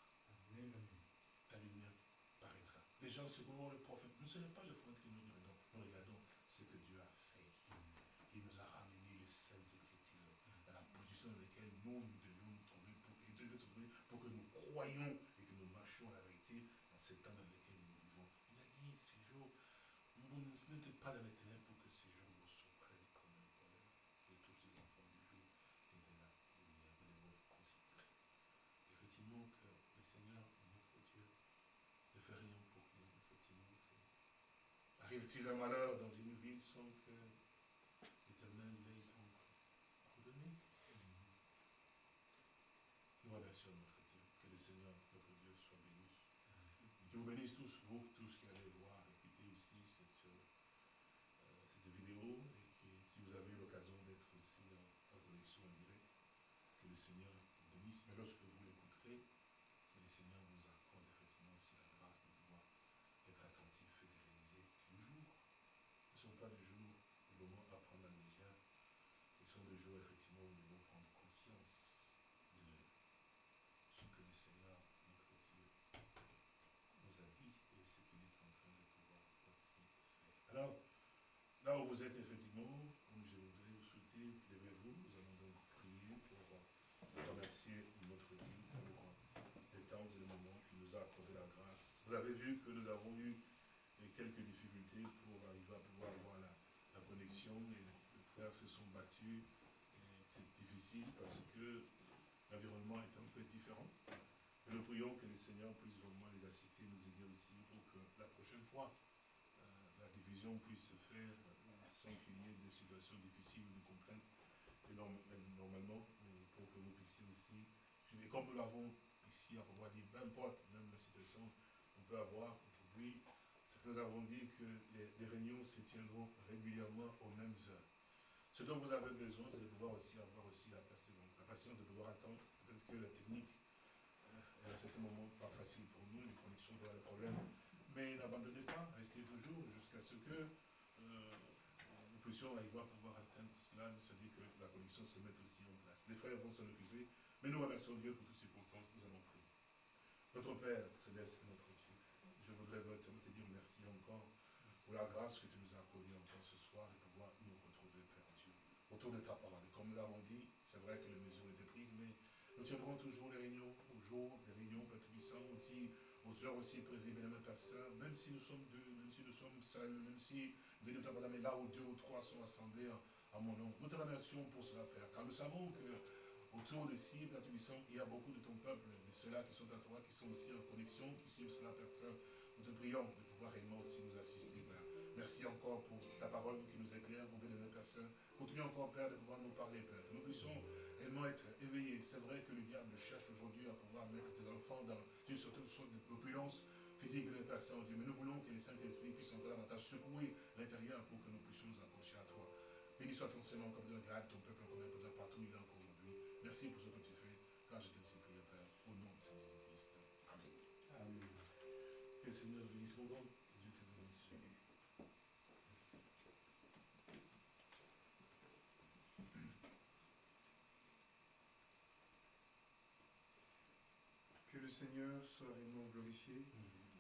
la lumière paraîtra. Les gens, se comment le prophète, nous ce n'est pas le fond que nous regardons, nous regardons ce que Dieu a fait. Il nous a ramené les saintes écritures dans la position dans laquelle nous, nous devions nous trouver pour, pour que nous croyions et que nous marchions à la vérité dans ce temps dans lequel nous vivons. Il a dit, ces jours, vous n'êtes pas dans les ténèbres pour que ces jours vous surprennent comme un voleur et tous les enfants du jour et de la lumière. Nous devons considérer effectivement que le Seigneur, notre Dieu, ne fait rien pour rien. Effectivement, un malheur dans une ville sans que l'Éternel l'ait donc ordonné Nous remercions notre Dieu. Que le Seigneur, notre Dieu, soit béni. Et qu'il vous bénisse tous, vous, tous qui allez voir, écouter aussi cette, euh, vidéo. Et que si vous avez l'occasion d'être aussi en, en connexion en direct, que le Seigneur vous bénisse. Mais lorsque vous l'écouterez, que le Seigneur vous accorde effectivement aussi la grâce de pouvoir être attentif et de réaliser que le jour ne sont pas des jours, des moments à prendre à la légère. Des jours effectivement nous devons prendre conscience de ce que le Seigneur, notre Dieu, nous a dit et ce qu'il est en train de pouvoir aussi faire. Alors, là où vous êtes effectivement, comme je voudrais vous souhaiter, levez-vous, nous allons donc prier pour remercier notre Dieu pour les temps et les moments qu'il nous a accordé la grâce. Vous avez vu que nous avons eu quelques difficultés pour arriver à pouvoir avoir la, la connexion les frères se sont battus difficile parce que l'environnement est un peu différent. Et nous prions que le Seigneur puisse vraiment les assister, nous aider aussi pour que la prochaine fois, euh, la division puisse se faire euh, sans qu'il y ait des situations difficiles ou des contraintes normalement, mais pour que vous puissiez aussi suivre. Et comme nous l'avons ici à pouvoir dire, peu importe même la situation, on peut avoir aujourd'hui, ce que nous avons dit que les réunions se tiendront régulièrement aux mêmes heures. Ce dont vous avez besoin, c'est de pouvoir aussi avoir aussi la patience, la patience de pouvoir attendre. Peut-être que la technique est à certains moments pas facile pour nous, les connexions avoir des problèmes. Mais n'abandonnez pas, restez toujours jusqu'à ce que euh, nous puissions arriver à pouvoir atteindre cela, c'est-à-dire que la connexion se mette aussi en place. Les frères vont s'en occuper, mais nous remercions Dieu pour toutes ces circonstances, nous allons prier. Notre Père céleste et notre Dieu, je voudrais te dire merci encore pour la grâce que tu nous as accordée encore ce soir et pouvoir nous retrouver, autour de ta parole. Et comme nous l'avons dit, c'est vrai que les mesures étaient prises, mais nous tiendrons toujours les réunions au jour, les réunions, Père aussi, aux heures aussi prévues, bien Père Saint, même si nous sommes deux, même si nous sommes seuls, même si nous venons mais là où deux ou trois sont assemblés à, mon nom. Nous te remercions pour cela, Père, car nous savons que autour de ci, Père Tubissant, il y a beaucoup de ton peuple, et ceux-là qui sont à toi, qui sont aussi en connexion, qui suivent cela, Père Saint. Nous te prions de pouvoir réellement aussi nous assister, Père. Merci encore pour ta parole qui nous éclaire, mon bénévole Père Saint. Continue encore, Père, de pouvoir nous parler, Père. Que nous puissions réellement être éveillés. C'est vrai que le diable cherche aujourd'hui à pouvoir mettre tes enfants dans une certaine sorte d'opulence physique de Père Saint, Dieu. Mais nous voulons que le Saint-Esprit puisse encore davantage secouer l'intérieur pour que nous puissions nous accrocher à toi. Béni soit ton Seigneur comme de grâce, ton peuple encore bien partout il est encore aujourd'hui. Merci pour ce que tu fais, car je t'ai ainsi prié, Père, au nom de Saint Jésus-Christ. Amen. Amen. Que le Seigneur bénisse mon nom. Dieu te bénisse. Merci. Que le Seigneur soit réellement glorifié.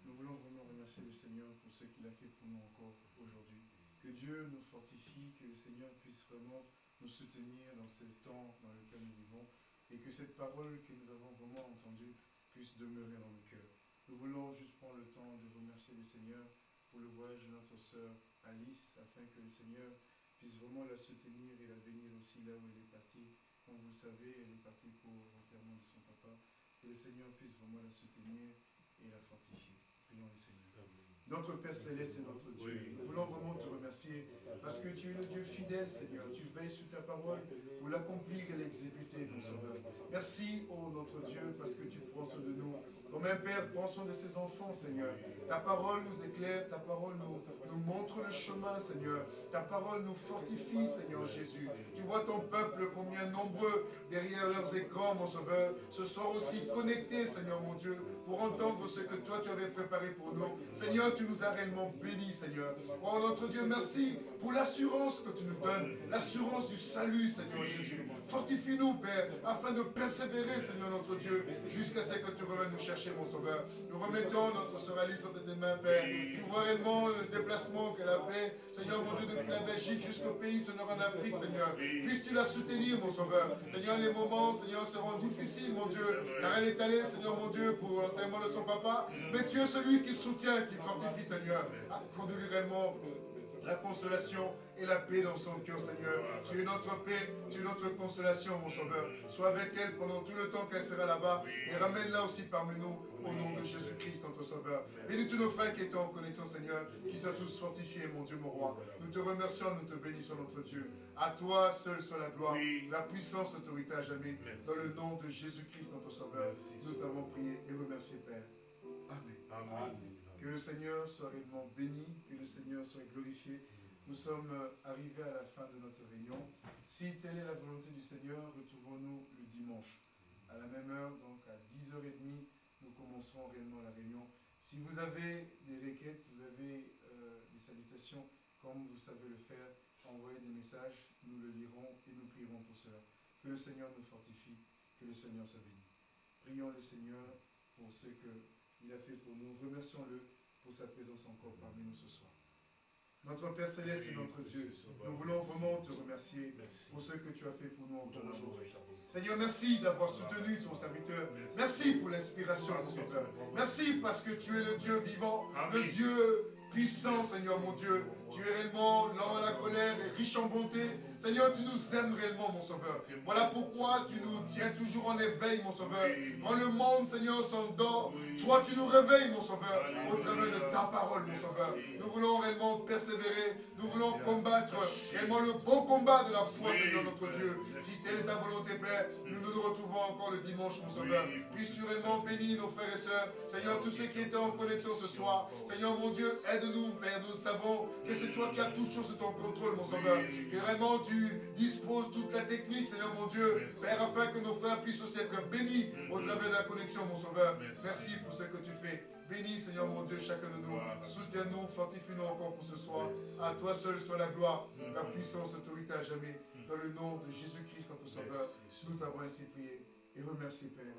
Nous voulons vraiment remercier le Seigneur pour ce qu'il a fait pour nous encore aujourd'hui. Que Dieu nous fortifie, que le Seigneur puisse vraiment nous soutenir dans ce temps dans lequel nous vivons et que cette parole que nous avons vraiment entendue puisse demeurer dans nos cœurs. Nous voulons juste prendre le temps de remercier le Seigneur pour le voyage de notre sœur Alice, afin que le Seigneur puisse vraiment la soutenir et la bénir aussi là où elle est partie. Comme vous le savez, elle est partie pour l'enterrement de son papa. Que le Seigneur puisse vraiment la soutenir et la fortifier. Prions le Seigneur. Notre Père Céleste est notre Dieu. Nous voulons vraiment te remercier parce que tu es le Dieu fidèle, Seigneur. Tu veilles sur ta parole pour l'accomplir et l'exécuter, mon Sauveur. Merci, ô notre Dieu, parce que tu prends soin de nous. Comme un Père prend soin de ses enfants, Seigneur. Ta parole nous éclaire, ta parole nous, montre le chemin, Seigneur. Ta parole nous fortifie, Seigneur Jésus. Tu vois ton peuple, combien nombreux derrière leurs écrans, mon Sauveur, se sont aussi connectés, Seigneur mon Dieu, pour entendre ce que toi tu avais préparé pour nous. Seigneur, tu nous as réellement bénis, Seigneur. Oh notre Dieu, merci pour l'assurance que tu nous donnes, l'assurance du salut, Seigneur Jésus. Fortifie-nous, Père, afin de persévérer, Seigneur notre Dieu, jusqu'à ce que tu reviennes nous chercher, mon Sauveur. Nous remettons notre sœur Alice Tu vois réellement le déplacement qu'elle a fait, Seigneur mon Dieu, depuis la Belgique jusqu'au pays, Seigneur, en Afrique, Seigneur. Puisses-tu la soutenir, mon Sauveur? Seigneur, les moments, Seigneur, seront difficiles, mon Dieu. Car elle est allée, Seigneur, mon Dieu, pour l'enterrement de son papa. Mais tu es celui qui soutient, qui fortifie, Seigneur. Accorde-lui réellement la consolation et la paix dans son cœur, Seigneur. Tu es notre paix, tu es notre consolation, mon Sauveur. Sois avec elle pendant tout le temps qu'elle sera là-bas et ramène-la aussi parmi nous au nom de Jésus-Christ, notre Sauveur. Bénis tous nos frères qui étaient en connexion, Seigneur, qui sont tous fortifiés, mon Dieu, mon roi. Nous te remercions, nous te bénissons, notre Dieu. À toi seul soit la gloire, la puissance, l'autorité à jamais. Dans le nom de Jésus-Christ, notre Sauveur, nous t'avons prié et remercié, Père. Amen. Amen. Que le Seigneur soit réellement béni, que le Seigneur soit glorifié. Nous sommes euh, arrivés à la fin de notre réunion. Si telle est la volonté du Seigneur, retrouvons-nous le dimanche. À la même heure, donc à 10h30, nous commencerons réellement la réunion. Si vous avez des requêtes, vous avez euh, des salutations, comme vous savez le faire, envoyez des messages, nous le lirons et nous prierons pour cela. Que le Seigneur nous fortifie, que le Seigneur soit béni. Prions le Seigneur pour ce qu'il a fait pour nous. Remercions-le pour sa présence encore parmi nous ce soir. Notre Père Céleste et notre Dieu, nous voulons vraiment te remercier pour ce que tu as fait pour nous encore aujourd'hui. Seigneur, merci d'avoir soutenu ton serviteur. Merci pour l'inspiration, mon Sauveur. Merci parce que tu es le Dieu vivant, le Dieu puissant, Seigneur mon Dieu. Tu es réellement lent à la colère et riche en bonté. Seigneur, tu nous aimes réellement, mon Sauveur. Voilà pourquoi tu nous tiens toujours en éveil, mon Sauveur. Quand le monde, Seigneur, s'endort, toi, tu nous réveilles, mon Sauveur, au travers de ta parole, mon Sauveur. Nous voulons réellement persévérer. Nous voulons combattre réellement le bon combat de la foi, Seigneur notre Dieu. Si telle est ta volonté, Père, nous nous retrouvons encore le dimanche, mon Sauveur. Puisse-tu réellement bénir nos frères et sœurs. Seigneur, tous ceux qui étaient en connexion ce soir. Seigneur, mon Dieu, aide-nous, Père. Nous savons que c'est toi qui as toutes choses sous ton contrôle, mon Sauveur. Que vraiment tu disposes toute la technique, Seigneur mon Dieu, Père, afin que nos frères puissent aussi être bénis au travers de la connexion, mon Sauveur. Merci pour ce que tu fais. Bénis, Seigneur mon Dieu, chacun de nous. Soutiens-nous, fortifie-nous encore pour ce soir. À toi seul soit la gloire, la puissance, l'autorité à jamais. Dans le nom de Jésus-Christ, notre Sauveur, nous t'avons ainsi prié et remercié, Père.